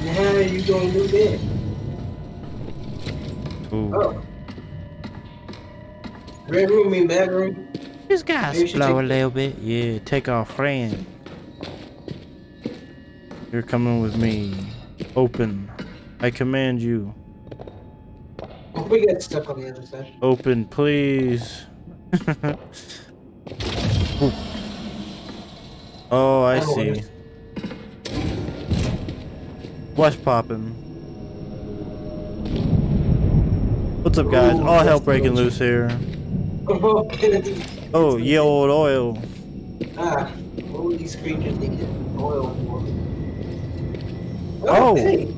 Now how are you gonna do that? Ooh. Oh. Red room mean bad room? This guy's Maybe you should slow a little bit. Yeah, take our friend. You're coming with me. Open. I command you. We got stuck on the other side. Open, please. Oh, I see. What's poppin'? What's up, guys? All hell breaking loose here. Oh, Oh, ye old oil. Ah, what would these creatures need oil for? Oh. hey.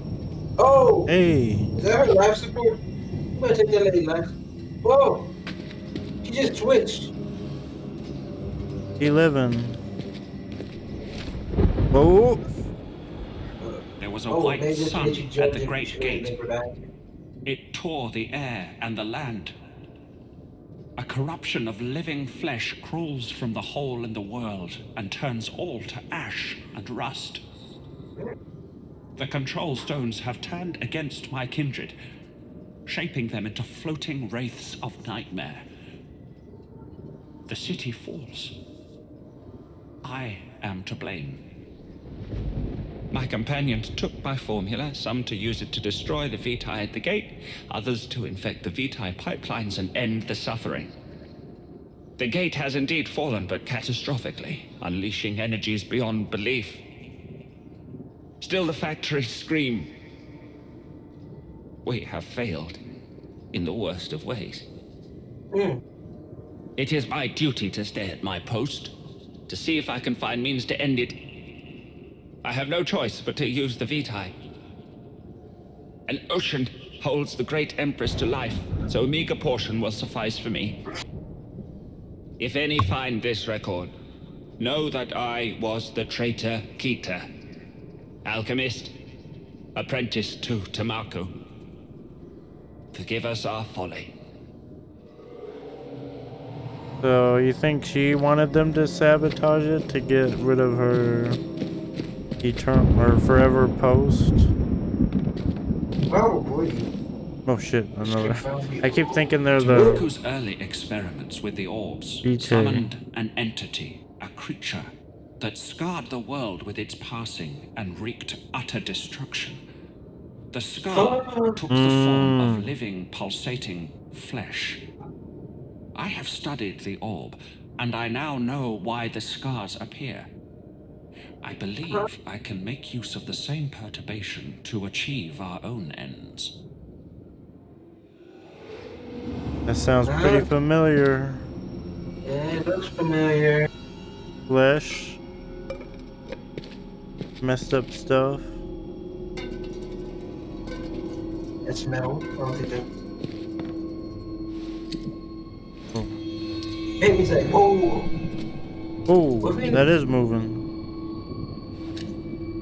Oh! Hey. Is that her life support? I'm gonna take that lady life. Whoa! She just twitched. He living. Oh. There was a Oh, white sun at the great gate. make her back. It tore the air and the land. A corruption of living flesh crawls from the hole in the world and turns all to ash and rust. The control stones have turned against my kindred, shaping them into floating wraiths of nightmare. The city falls. I am to blame. My companions took my formula, some to use it to destroy the Vitae at the gate, others to infect the Vitae pipelines and end the suffering. The gate has indeed fallen, but catastrophically, unleashing energies beyond belief. Still, the factories scream. We have failed in the worst of ways. Hmm. It is my duty to stay at my post, to see if I can find means to end it. I have no choice but to use the Vitae. An ocean holds the great Empress to life, so a meager portion will suffice for me. If any find this record, Know that I was the traitor Kita. Alchemist, apprentice to Tamako. Forgive us our folly. So you think she wanted them to sabotage it to get rid of her eternal or forever post? Probably. Oh shit, another. I keep thinking they're the Tamako's early experiments with the orbs DJ. summoned an entity, a creature, that scarred the world with its passing and wreaked utter destruction. The scar took the form of hmm. living, pulsating flesh. I have studied the orb, and I now know why the scars appear. I believe I can make use of the same perturbation to achieve our own ends. That sounds pretty familiar. Yeah, it looks familiar. Flesh. Messed up stuff. It's metal. I don't think that. Made me say, whoa. Oh, that is moving.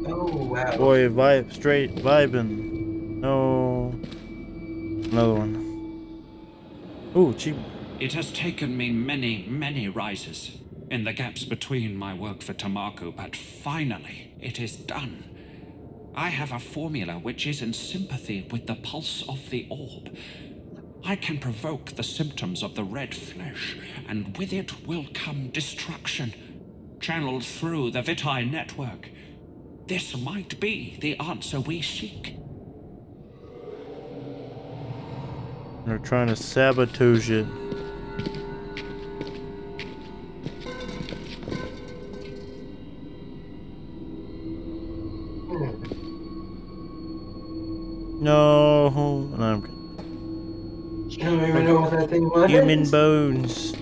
Oh, wow. Boy, vibe, straight vibing. No. Another one. Ooh, cheap. It has taken me many, many rises in the gaps between my work for Tamako, but finally it is done. I have a formula which is in sympathy with the pulse of the orb. I can provoke the symptoms of the red flesh, and with it will come destruction, channeled through the Vitae network. This might be the answer we seek. They're trying to sabotage it. No, no I'm good. Don't even know what that thing was. Human bones.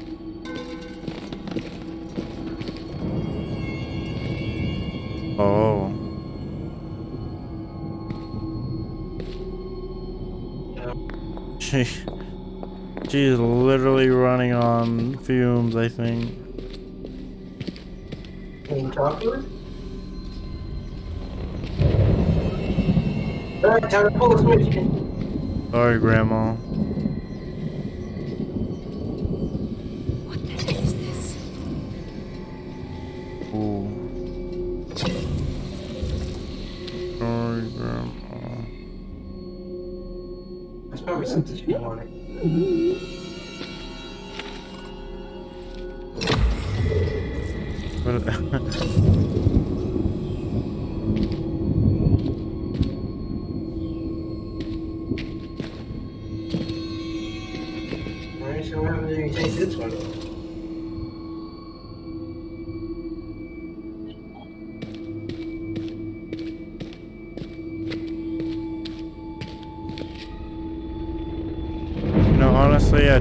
Oh. She, she's literally running on fumes, I think. Can you talk to her? Alright, time pull the switch. Sorry, Grandma. What the hell is this? Ooh. Sorry, Grandma. That's probably something she wanted.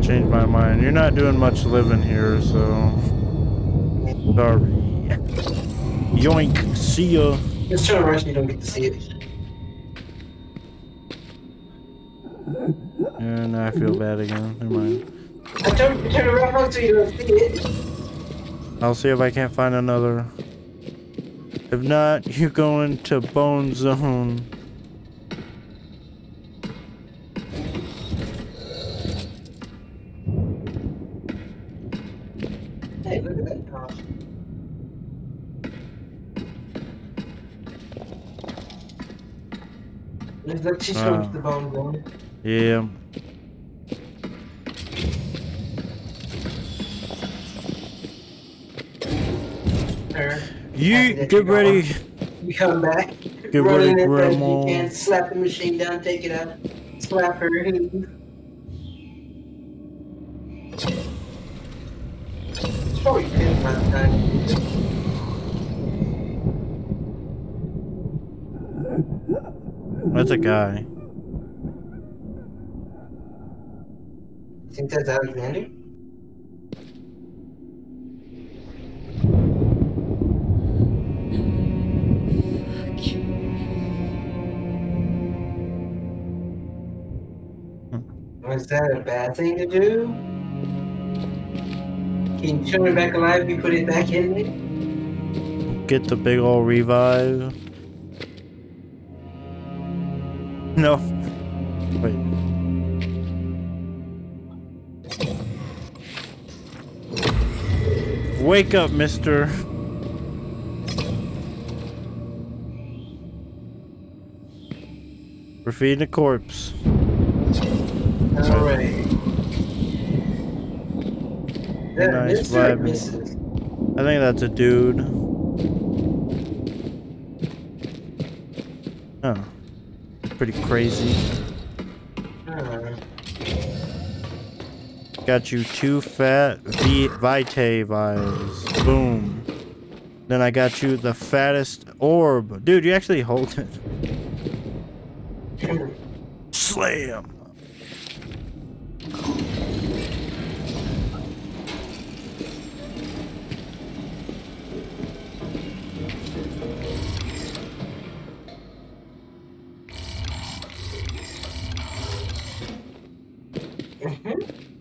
Changed my mind. You're not doing much living here, so. Sorry. Yoink. See ya. Just turn around so you don't get to see it. And I feel bad again. Never mind. I turn, turn around so you don't see it. I'll see if I can't find another. If not, you go into Bone Zone. She's Wow. going to the bone. Yeah. Her. You get ready. You come back. Get ready, in as fast as Grandma. You can slap the machine down, take it out, slap her. It's probably ten by the time. Guy. Think that's Alexander? Hmm. Was that a bad thing to do? Can you turn it back alive if you put it back in there? get the big old revive. No. Wait. Wake up, mister. We're feeding a corpse. Alright. Nice vibe. I think that's a dude. Oh. Pretty crazy. Got you two fat v Vitae vials. Boom. Then I got you the fattest orb. Dude, you actually hold it. Slam.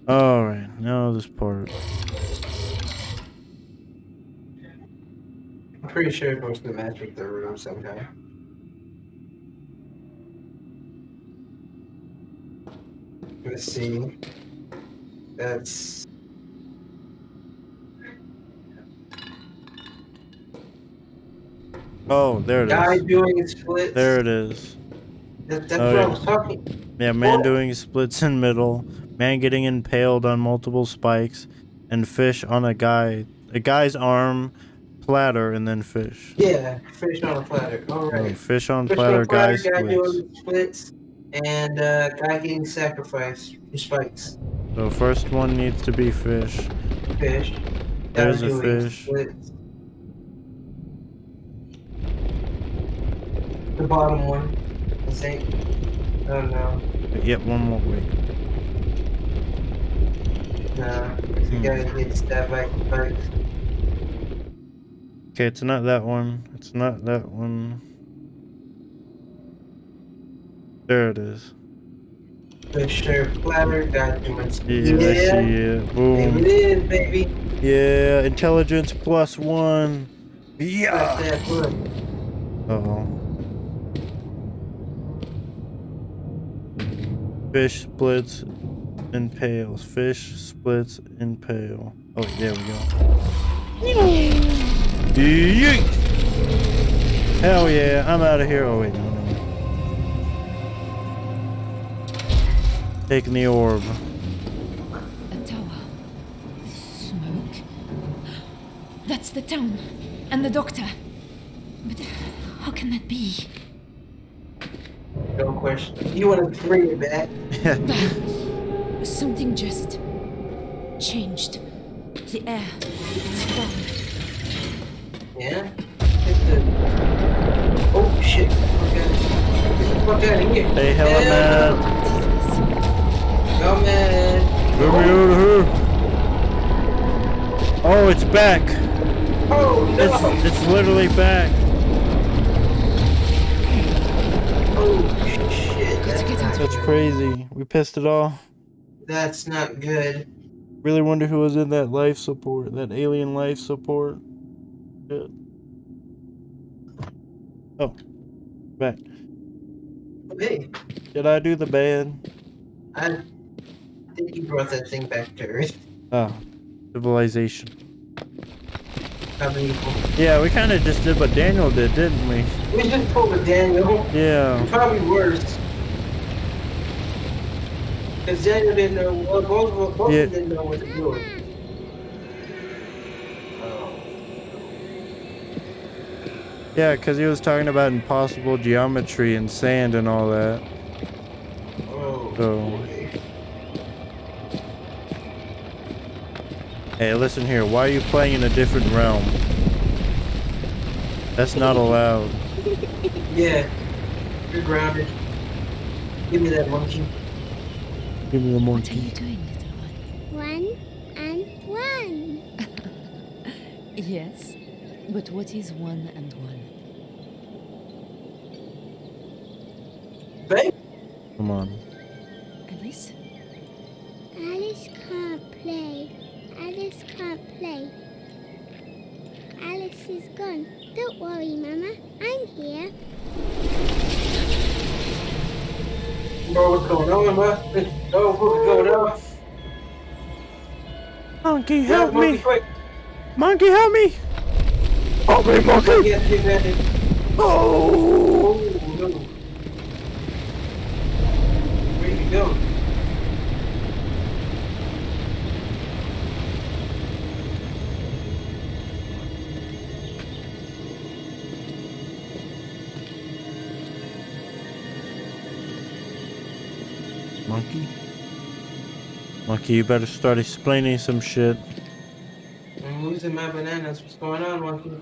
Alright, now this part. I'm pretty sure it goes to match with the room somehow. Let's see. That's Oh, there it guy is. doing splits. There it is. That, that's Oh, what I yeah. was talking. Yeah, man Oh. doing splits in middle, man getting impaled on multiple spikes, and fish on a guy, a guy's arm, platter, and then fish. Yeah, fish on a platter. All right. Fish on Fish platter, on platter, guy guy splits. splits, and uh, guy getting sacrificed for spikes. So first one needs to be fish. Fish. There's a fish. Splits. The bottom one. I think. Oh no. Yep, one more wait. Nah. The Hmm. guy getting stabbed by. Okay, it's not that one. It's not that one. There it is. Share platter, guy doing Yeah, I see it. Boom. it is, baby. Yeah, intelligence plus one. Yeah. That's that one. Uh oh. Fish splits, impales. Fish splits, impale. Oh, there we go. Yeet! Hell yeah, I'm out of here. Oh, wait, no, no. Taking the orb. A tower. Smoke. That's the town. And the doctor. But how can that be? No question. You want to bring it back? Something just changed. The air. It's gone. Yeah? The... Oh shit. Okay. Get the fuck out here. Hey, hella Yeah. man. Go man. Get me out of here. Oh, it's back. Oh no. It's, it's literally back. Oh shit. That's, That's crazy. We pissed it off. That's not good. Really wonder who was in that life support, that alien life support. Shit. Oh, back. Hey, Did I do the band? I think you brought that thing back to Earth. Oh, civilization. How many people? Yeah, we kind of just did what Daniel did, didn't we? We just pulled a Daniel. Yeah. Probably worse. Because Daniel didn't know, well, both, of- both Yeah. of them didn't know what to do. Yeah, because he was talking about impossible geometry and sand and all that. Oh. So. Hey, listen here. Why are you playing in a different realm? That's not allowed. Yeah. You're grounded. Give me that monkey. Give me the What are you doing, little one? One and one. Yes. But what is one and one? Babe? Come on. Alice? Alice can't play. Alice can't play. Alice is is gone. Don't worry, Mama. I'm here. Bro, what's going on, man? Oh, what's going on? Monkey, help Monkey, me! quick. Monkey, help me! Help me, monkey! Yes, that. Oh! Oh, no. Where'd he go? Monkey, you better start explaining some shit. I'm losing my bananas. What's going on, monkey?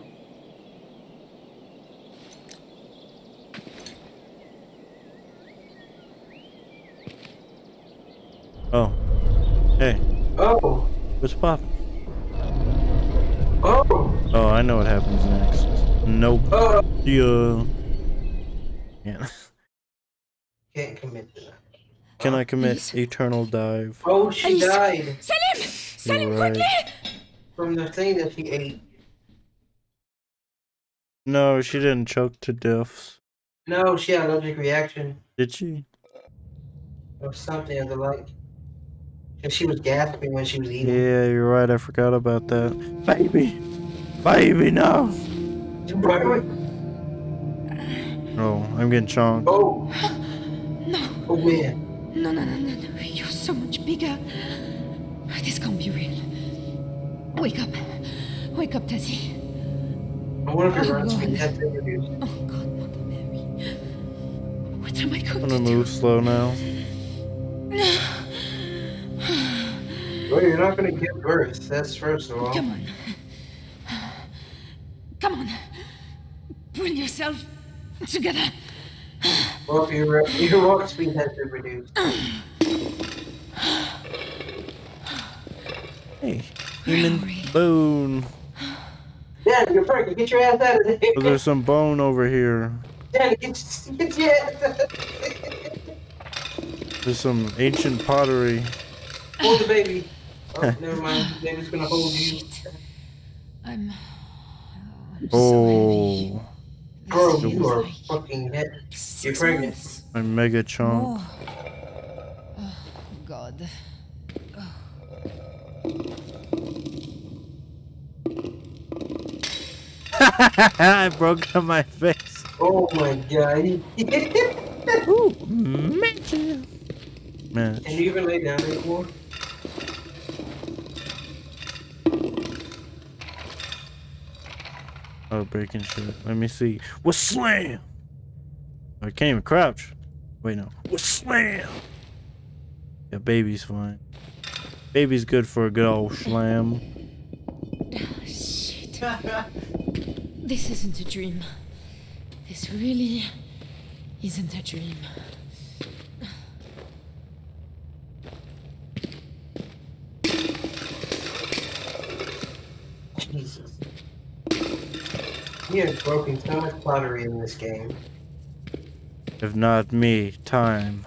Oh. Hey, Oh, what's poppin'? oh, Oh, I know what happens next. Nope. oh. Yeah. Yeah. Can't commit to that. Can I commit eternal dive? Oh, she Alice. died Salim! Salim, Right. quickly! from the thing that she ate. No, she didn't choke to death. No, she had allergic reaction Did she? or something of the like. And she was gasping when she was eating. Yeah, you're right. I forgot about that. Baby! Baby, no! Wait, wait. Oh, I'm getting chonked. Oh, No, oh man. No, no, no, no, no. You're so much bigger. This can't be real. Wake up. Wake up, Tasi. I wonder if Oh, her run speed God. has been reduced. Oh, God, Mother Mary. What am I going I'm going gonna to move slow now. Well, you're not gonna give birth. That's first of all. Come on. Come on. Pull yourself together. Well, your your walk speed has been reduced. Hey, human we? bone. Dad, you're pregnant. Get your ass out of there. Oh, there's some bone over here. Dad, get, get your ass out of There's some ancient pottery. Hold the baby. Oh, never mind. The baby's gonna hold you. I'm. I'm so oh. heavy. Oh, Girl, you are like fucking head. six pregnant. months. I'm mega chunk. Oh, God. Oh. I broke on my face. Oh my god. Ooh, magic. Man, Can you even lay down anymore? Oh, breaking shit. Let me see. What slam? I can't even crouch. Wait, no. What slam? Yeah, baby's fine. Baby's good for a good old slam. Shit. This isn't a dream. This really isn't a dream. You have broken so much pottery in this game. If not me, time.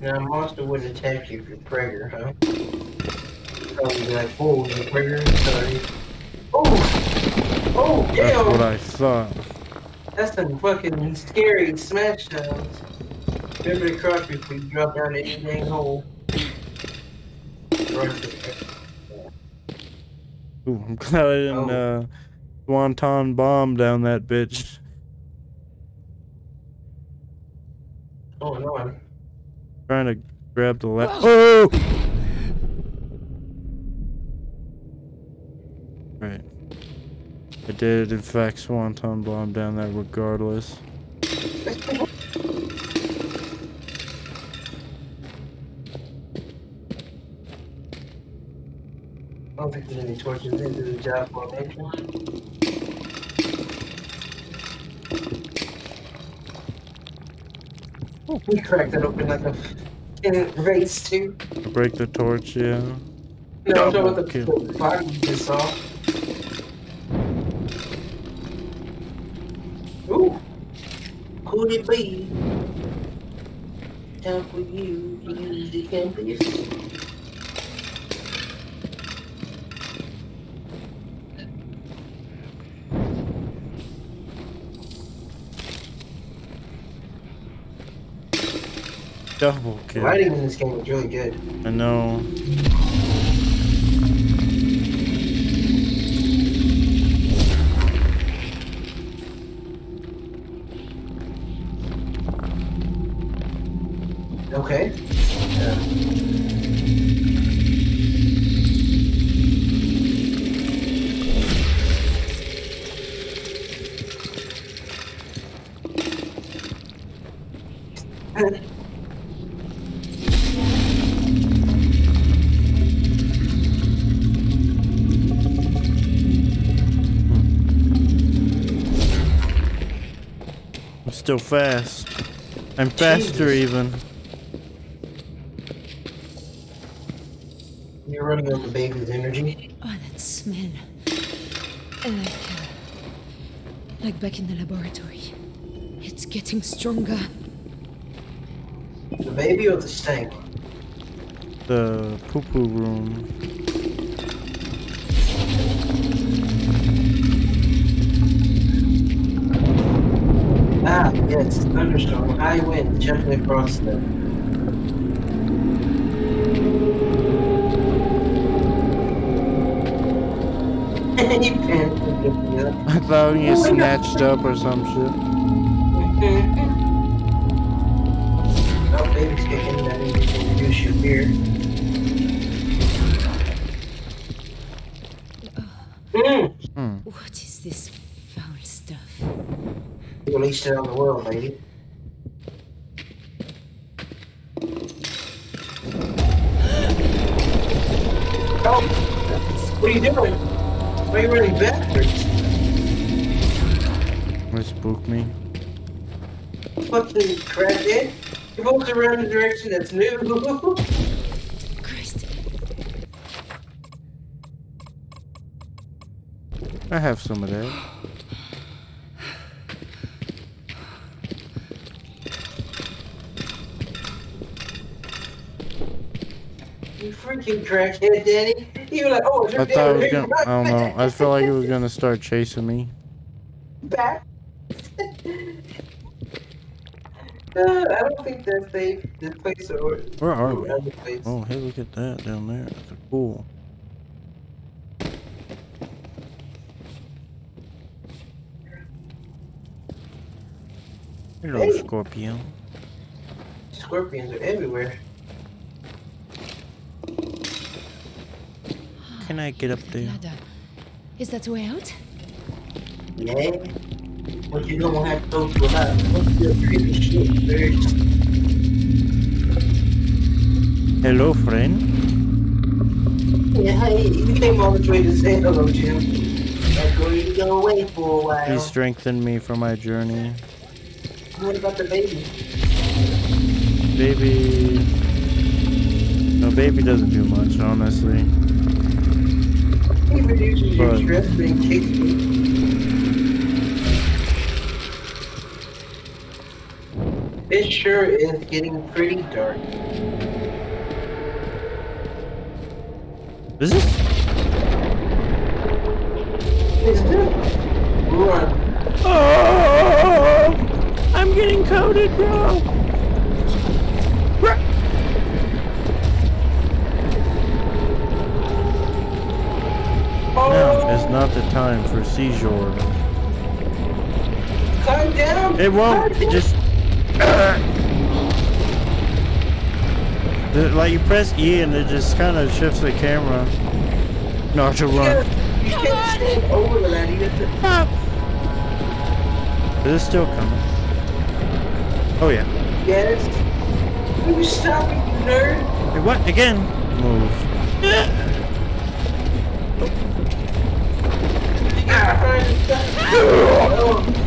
Now, monster wouldn't attack you if you're pregnant, huh? Probably be like, oh, you're pregnant? Sorry. Oh! Oh, That's what! I thought. That's some fucking scary smash sounds. Remember to crouch before you drop down any dang hole. Ooh, I'm glad I didn't Oh. uh, swanton bomb down that bitch. Oh, no, I'm Trying to grab the left. Oh! Right. I did, in fact, swanton bomb down there regardless. I don't think there's any torches into the job formation. Oh. We cracked that open like a in race too. Break the torch, yeah. No, I'm talking about the, Double the body you just saw. Would it be? Time for you to use the campus. Double The kill. writing in this game is really good. I know. I'm fast. I'm faster even. You're running on the baby's energy. Oh, that smell. Like, uh, like back in the laboratory. It's getting stronger. The baby or the stank? The poo poo room. Yes, thunderstorm, high wind, gently across the. he panicked and picked. I thought you snatched up or some shit. You released it on the world, lady. Oh, what are you doing? Why are you running backwards? It spooked me. Fucking crackhead. You're both around in a direction that's new. Christ. I have some of that. you freaking crackhead, Danny. You were like, oh, I thought it was gonna. I don't know. I felt like it was gonna start chasing me. back. Uh, I don't think that's safe. This place or Where are we? place. Oh, hey, look at that down there. That's cool. Hello, Hey. Scorpion. Scorpions are everywhere. Can I get up there? Ladder. Is that the way out? Yeah. But you don't have to go to a lot of fucking creepy shit. Hello, friend. Yeah, hey, you came all the way to say hello, Jim. That's where you go away for a while. He strengthened me for my journey. What about the baby? Baby. No, baby doesn't do much, honestly. He reduces But- stress, but he. It sure is getting pretty dark. Is this? Is still run. Oh! I'm getting coated, bro. Not the time for seizure. Calm down. It won't. It just. The- like you press E and it just kind of shifts the camera. Not to run. You can't stand over the ladder. You have to Stop. Is it still coming? Oh yeah. Yes. Will you stop it, you nerd? Hey, what? Again? Move.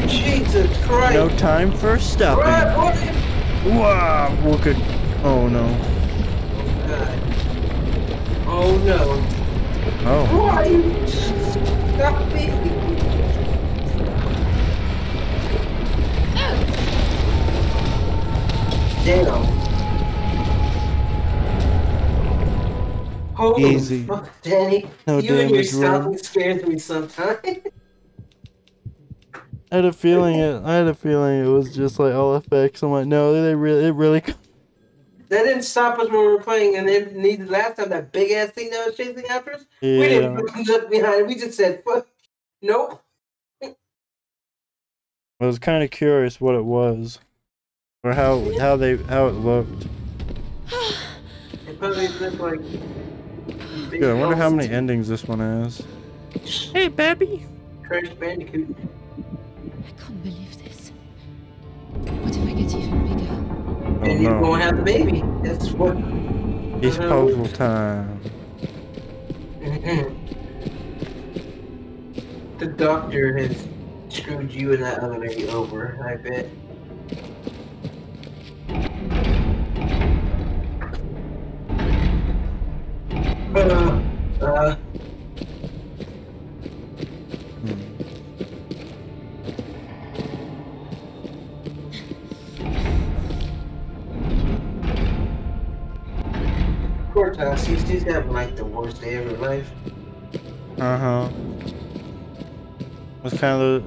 Jesus Christ. No time for stopping. Wow, we're. Oh no. Oh, no. Oh. Who are you? Stop me. Damn. Holy Easy. fuck, Danny. No you and your stopping scares me sometimes. I had a feeling it. I had a feeling it was just like all effects. I'm like, no, they really, it really. that didn't stop us when we were playing, and then neither last time that big ass thing that was chasing after us. Yeah. We didn't look behind. We just said, "Fuck, nope." I was kind of curious what it was, or how how they how it looked. It probably looked like. big Good. I wonder how many endings this one has. Hey, baby. Crash Bandicoot. I can't believe this. What if I get even bigger? Oh and you no. won't have the baby. That's what. It's puzzle time. Mhm. The doctor has screwed you and that other lady over, I bet. Uh, uh, poor Tasi, she's having like the worst day of her life. Uh huh. Was kind of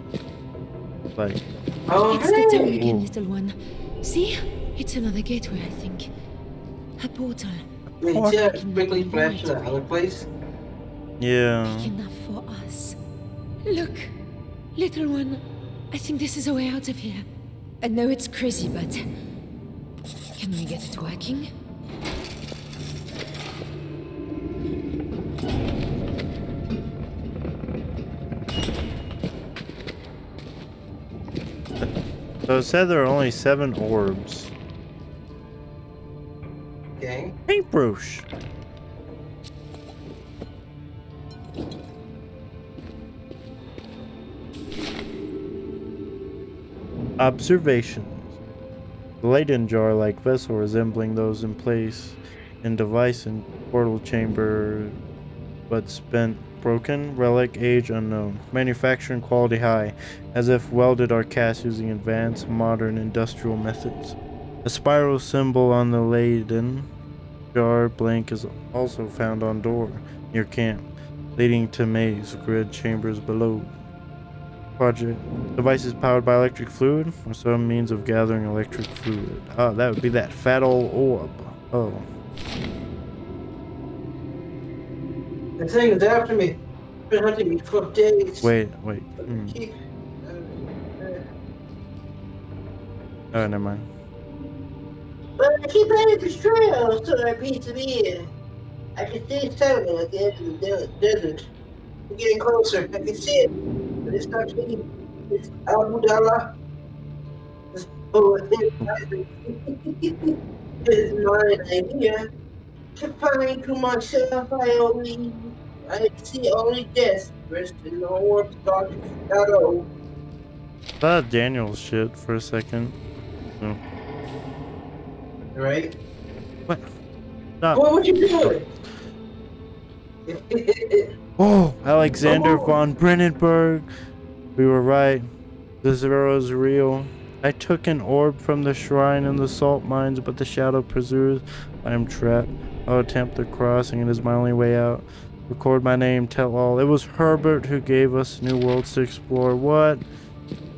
like Oh, it's the town again, little one. See? It's another gateway, I think. A portal. Wait, see that quickly flash to that other place? yeah. Big enough for us. Look, little one. I think this is a way out of here. I know it's crazy, but can we get it working? So it said there are only seven orbs. Okay. Paintbrush. Observations. The Leyden jar like vessel resembling those in place in device and portal chamber but spent broken relic age unknown manufacturing quality high as if welded or cast using advanced modern industrial methods. A spiral symbol on the Leyden jar blank is also found on door near camp leading to maze grid chambers below. Project. Device is powered by electric fluid or some means of gathering electric fluid. Oh that would be that fat old orb. Oh The thing is after me. Been hunting me for days. wait wait hmm. Keep. Uh, uh, oh never mind But I keep heading this trail so I beat to me. I can see settling at the end of the desert. We're getting closer. I can see it. But it's not me. It's Abu Dalla. This bullet is mine idea. To find to myself, I only, I see only death. Rest in the orbs, dark shadow. thought Daniel's shit for a second oh. right? what stop What, what you do? Oh, Alexander von Brennenburg. We were right. The zero is real. I took an orb from the shrine in the salt mines, but the shadow pursues. I am trapped. I'll attempt the crossing. It is my only way out. Record my name, tell all. It was Herbert who gave us new worlds to explore. What?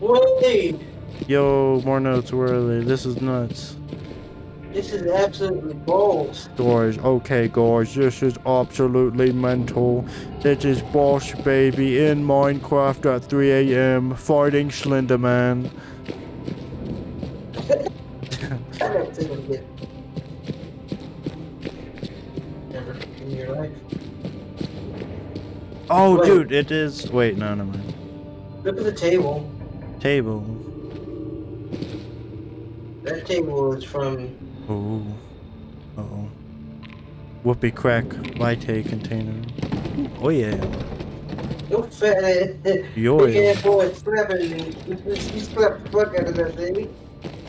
Wait, Yo, more notes. Where are they? This is nuts. this is absolutely balls. Guys, okay, guys, this is absolutely mental. This is Boss Baby in Minecraft at 3 a.m. fighting Slenderman. Oh, Wait. dude, it is. Wait, no, no, mind. Look at the table. Table. That table is from. Oh. Uh oh. Whoopee crack latte container. Oh, yeah. No fat ass. Yo, Big yeah. ass boy slapping me. He slapped the fuck out of that baby.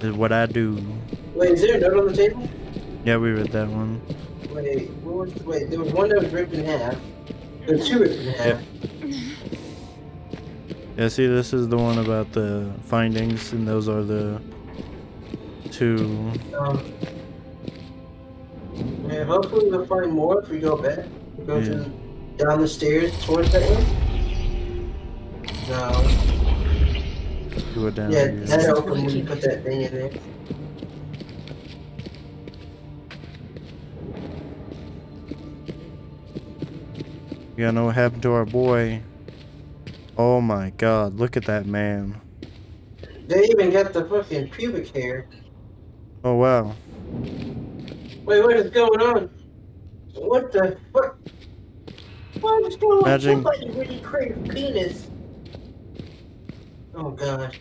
Is what I do. Wait, is there a note on the table? Yeah, we read that one. Wait, what was, wait, there was one that was ripped in half. There were two ripped in half. Yeah, see, this is the one about the findings, and those are the two. Um, yeah, hopefully we'll find more if we go back. Go Yeah. to down the stairs towards that way? No. It down Yeah, that open when you put that thing in there. You know what happened to our boy. Oh my god, look at that man. They even got the fucking pubic hair. Oh wow. Wait, what is going on? What the what? What is going on? Imagine- Somebody really created a penis. Oh god.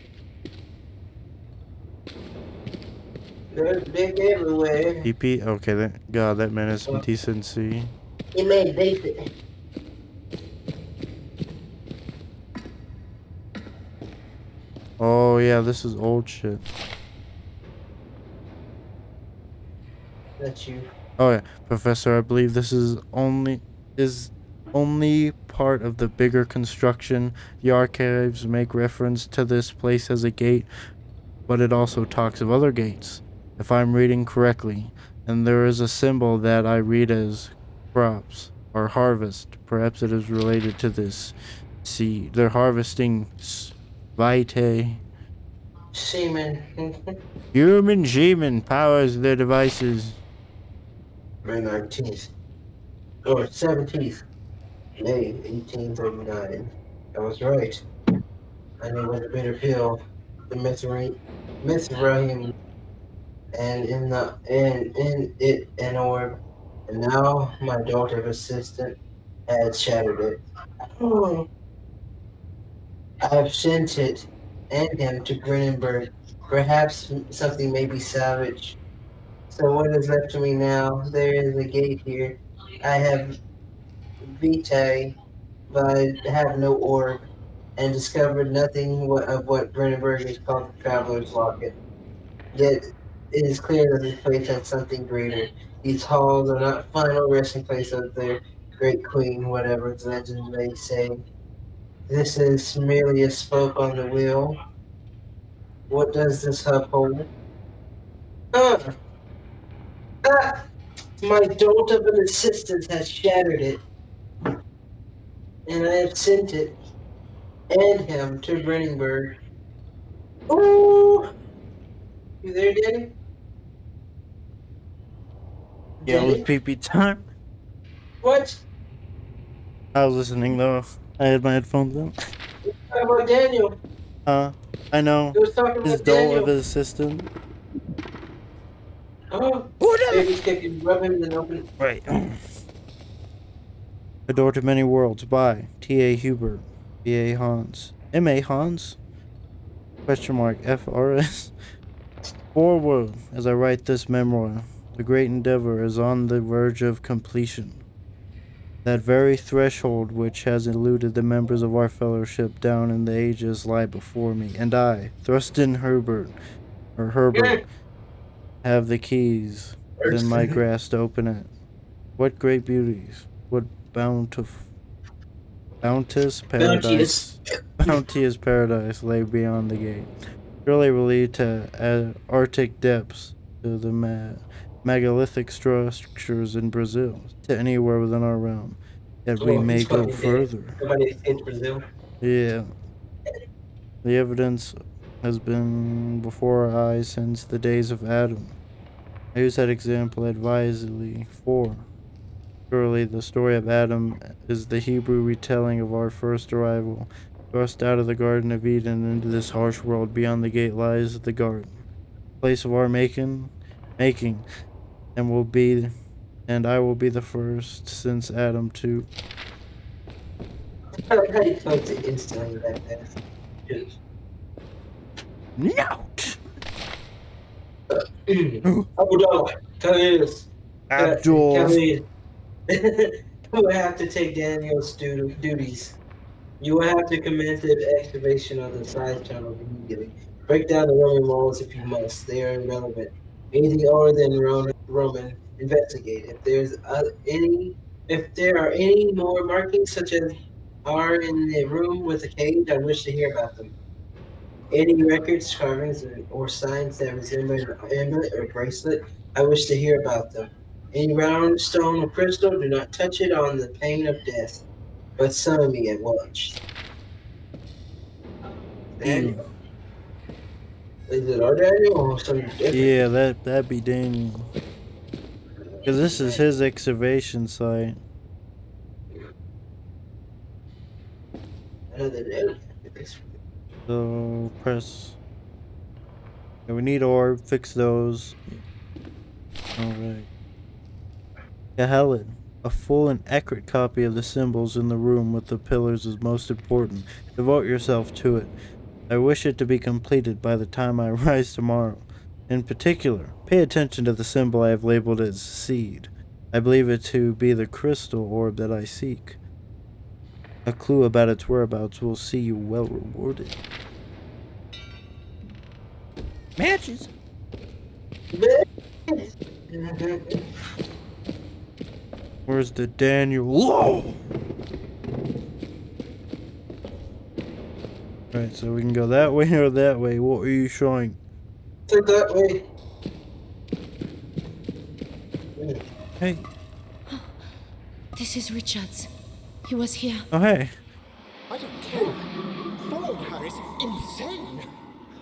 They're big everywhere. PP? Okay, that god, that man has some decency. He made basic. Oh yeah, this is old shit. That's you. Oh yeah, Professor, I believe this is only is only part of the bigger construction. The archives make reference to this place as a gate, but it also talks of other gates, if I'm reading correctly. And there is a symbol that I read as crops or harvest. Perhaps it is related to this. See, they're harvesting s- vitae. Seaman. Human Shaman powers their devices. Oh, May 19th. Or 17th. May 1839. I was right. I knew what the bitter pill, the Mithraim, Mithraim, and in the and in it an orb, and now my daughter's assistant had shattered it. Oh. I have sent it and him to Brennenburg. Perhaps something may be salvaged. So what is left to me now? There is a gate here. I have vitae, but I have no orb, and discovered nothing of what Brennenburg is called the Traveler's Locket. Yet it is clear that this place has something greater. These halls are not final resting place of their great queen, whatever the legend may say. This is merely a spoke on the wheel. What does this hub hold? Ah! Ah! My dolt of an assistant has shattered it. And I have sent it and him to Brennenburg. Ooh! You there, Danny? Yeah, it was Danny? PP time. What? I was listening though. I had my headphones on. How about Daniel? Uh, I know. He was talking His about doll Daniel. of his assistant. Oh, maybe stick and rub him and open it. Right. A Door to Many Worlds by T.A. Hubert, B.A. Hans, M.A. Hans, question mark, F.R.S. Forward, as I write this memoir, the great endeavor is on the verge of completion. That very threshold which has eluded the members of our fellowship down in the ages lie before me, and I, Thrustin Herbert, or Herbert, have the keys. Within my grasp to open it. What great beauties, what bountif- bounteous paradise, bounteous. paradise lay beyond the gate. Surely lead to uh, Arctic depths, to the ma- megalithic structures in Brazil, to anywhere within our realm. Yet we Oh, may go further. Somebody escaped Brazil. Yeah. The evidence has been before our eyes since the days of Adam. I use that example advisedly, for surely the story of Adam is the Hebrew retelling of our first arrival. Thrust out of the Garden of Eden into this harsh world beyond the gate lies the garden, place of our making, making, and will be, and I will be the first since Adam too. How do you close it instantly like that? Just- Note. Abdullah, Khalid, Abdul. Khalid. you will have to take Daniel's stu- duties. You will have to commence the excavation of the side tunnel immediately. Break down the Roman walls if you must. They are irrelevant. Anything other than Roman, Roman investigate. If there's uh, any, if there are any more markings such as are in the room with the cage, I wish to hear about them. Any records, carvings, or, signs that resemble an amulet or bracelet, I wish to hear about them. Any round stone or crystal, do not touch it on the pain of death, but summon me at once. Daniel. Is it our Daniel or something different? Yeah, that that'd be Daniel. Cause this is his excavation site. So press. Yeah, we need orb. Fix those. All right. Yeah, Helen. A full and accurate copy of the symbols in the room with the pillars is most important. Devote yourself to it. I wish it to be completed by the time I rise tomorrow. In particular, pay attention to the symbol I have labeled as seed. I believe it to be the crystal orb that I seek. A clue about its whereabouts will see you well rewarded. Matches. Where's the Daniel? Whoa! Right, so we can go that way or that way. What are you showing? Take that way. Hey. This is Richards. He was here. Oh, hey. I don't care. Following her is insane.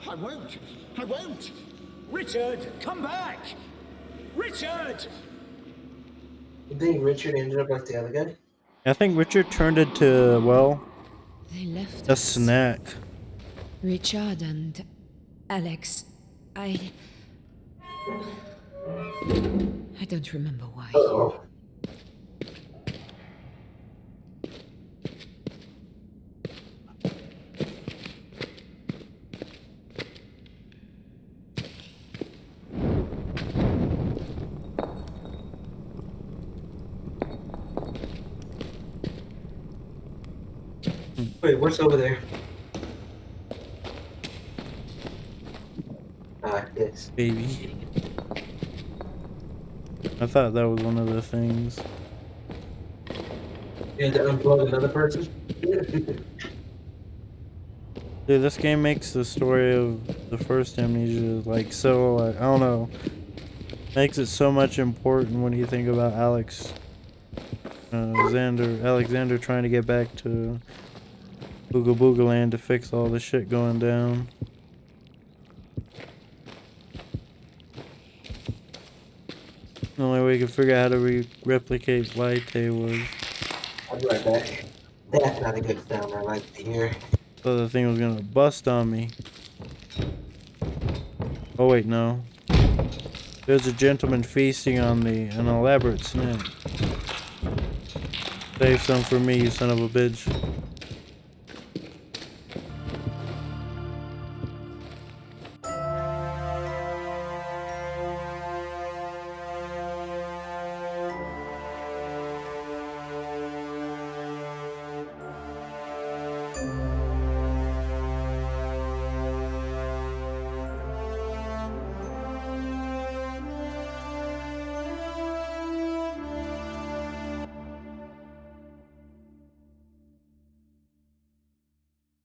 I won't. I won't. Richard, come back. Richard! You think Richard ended up like the other guy? I think Richard turned into, well, They left a us. snack. Richard and Alex. I. I don't remember why. Uh-oh. Wait, what's over there? Ah, this. Baby. I thought that was one of the things. You had to unplug another person? Dude, this game makes the story of the first amnesia like so, like, I don't know. Makes it so much important when you think about Alex. Uh, Xander, Alexander trying to get back to Booga Booga Land to fix all the shit going down. The only way we could figure out how to re replicate Laite was I'll be right back. That's not a good sound I like to hear. thought the thing was gonna bust on me. Oh wait, no. There's a gentleman feasting on the an elaborate snack. Save some for me, you son of a bitch.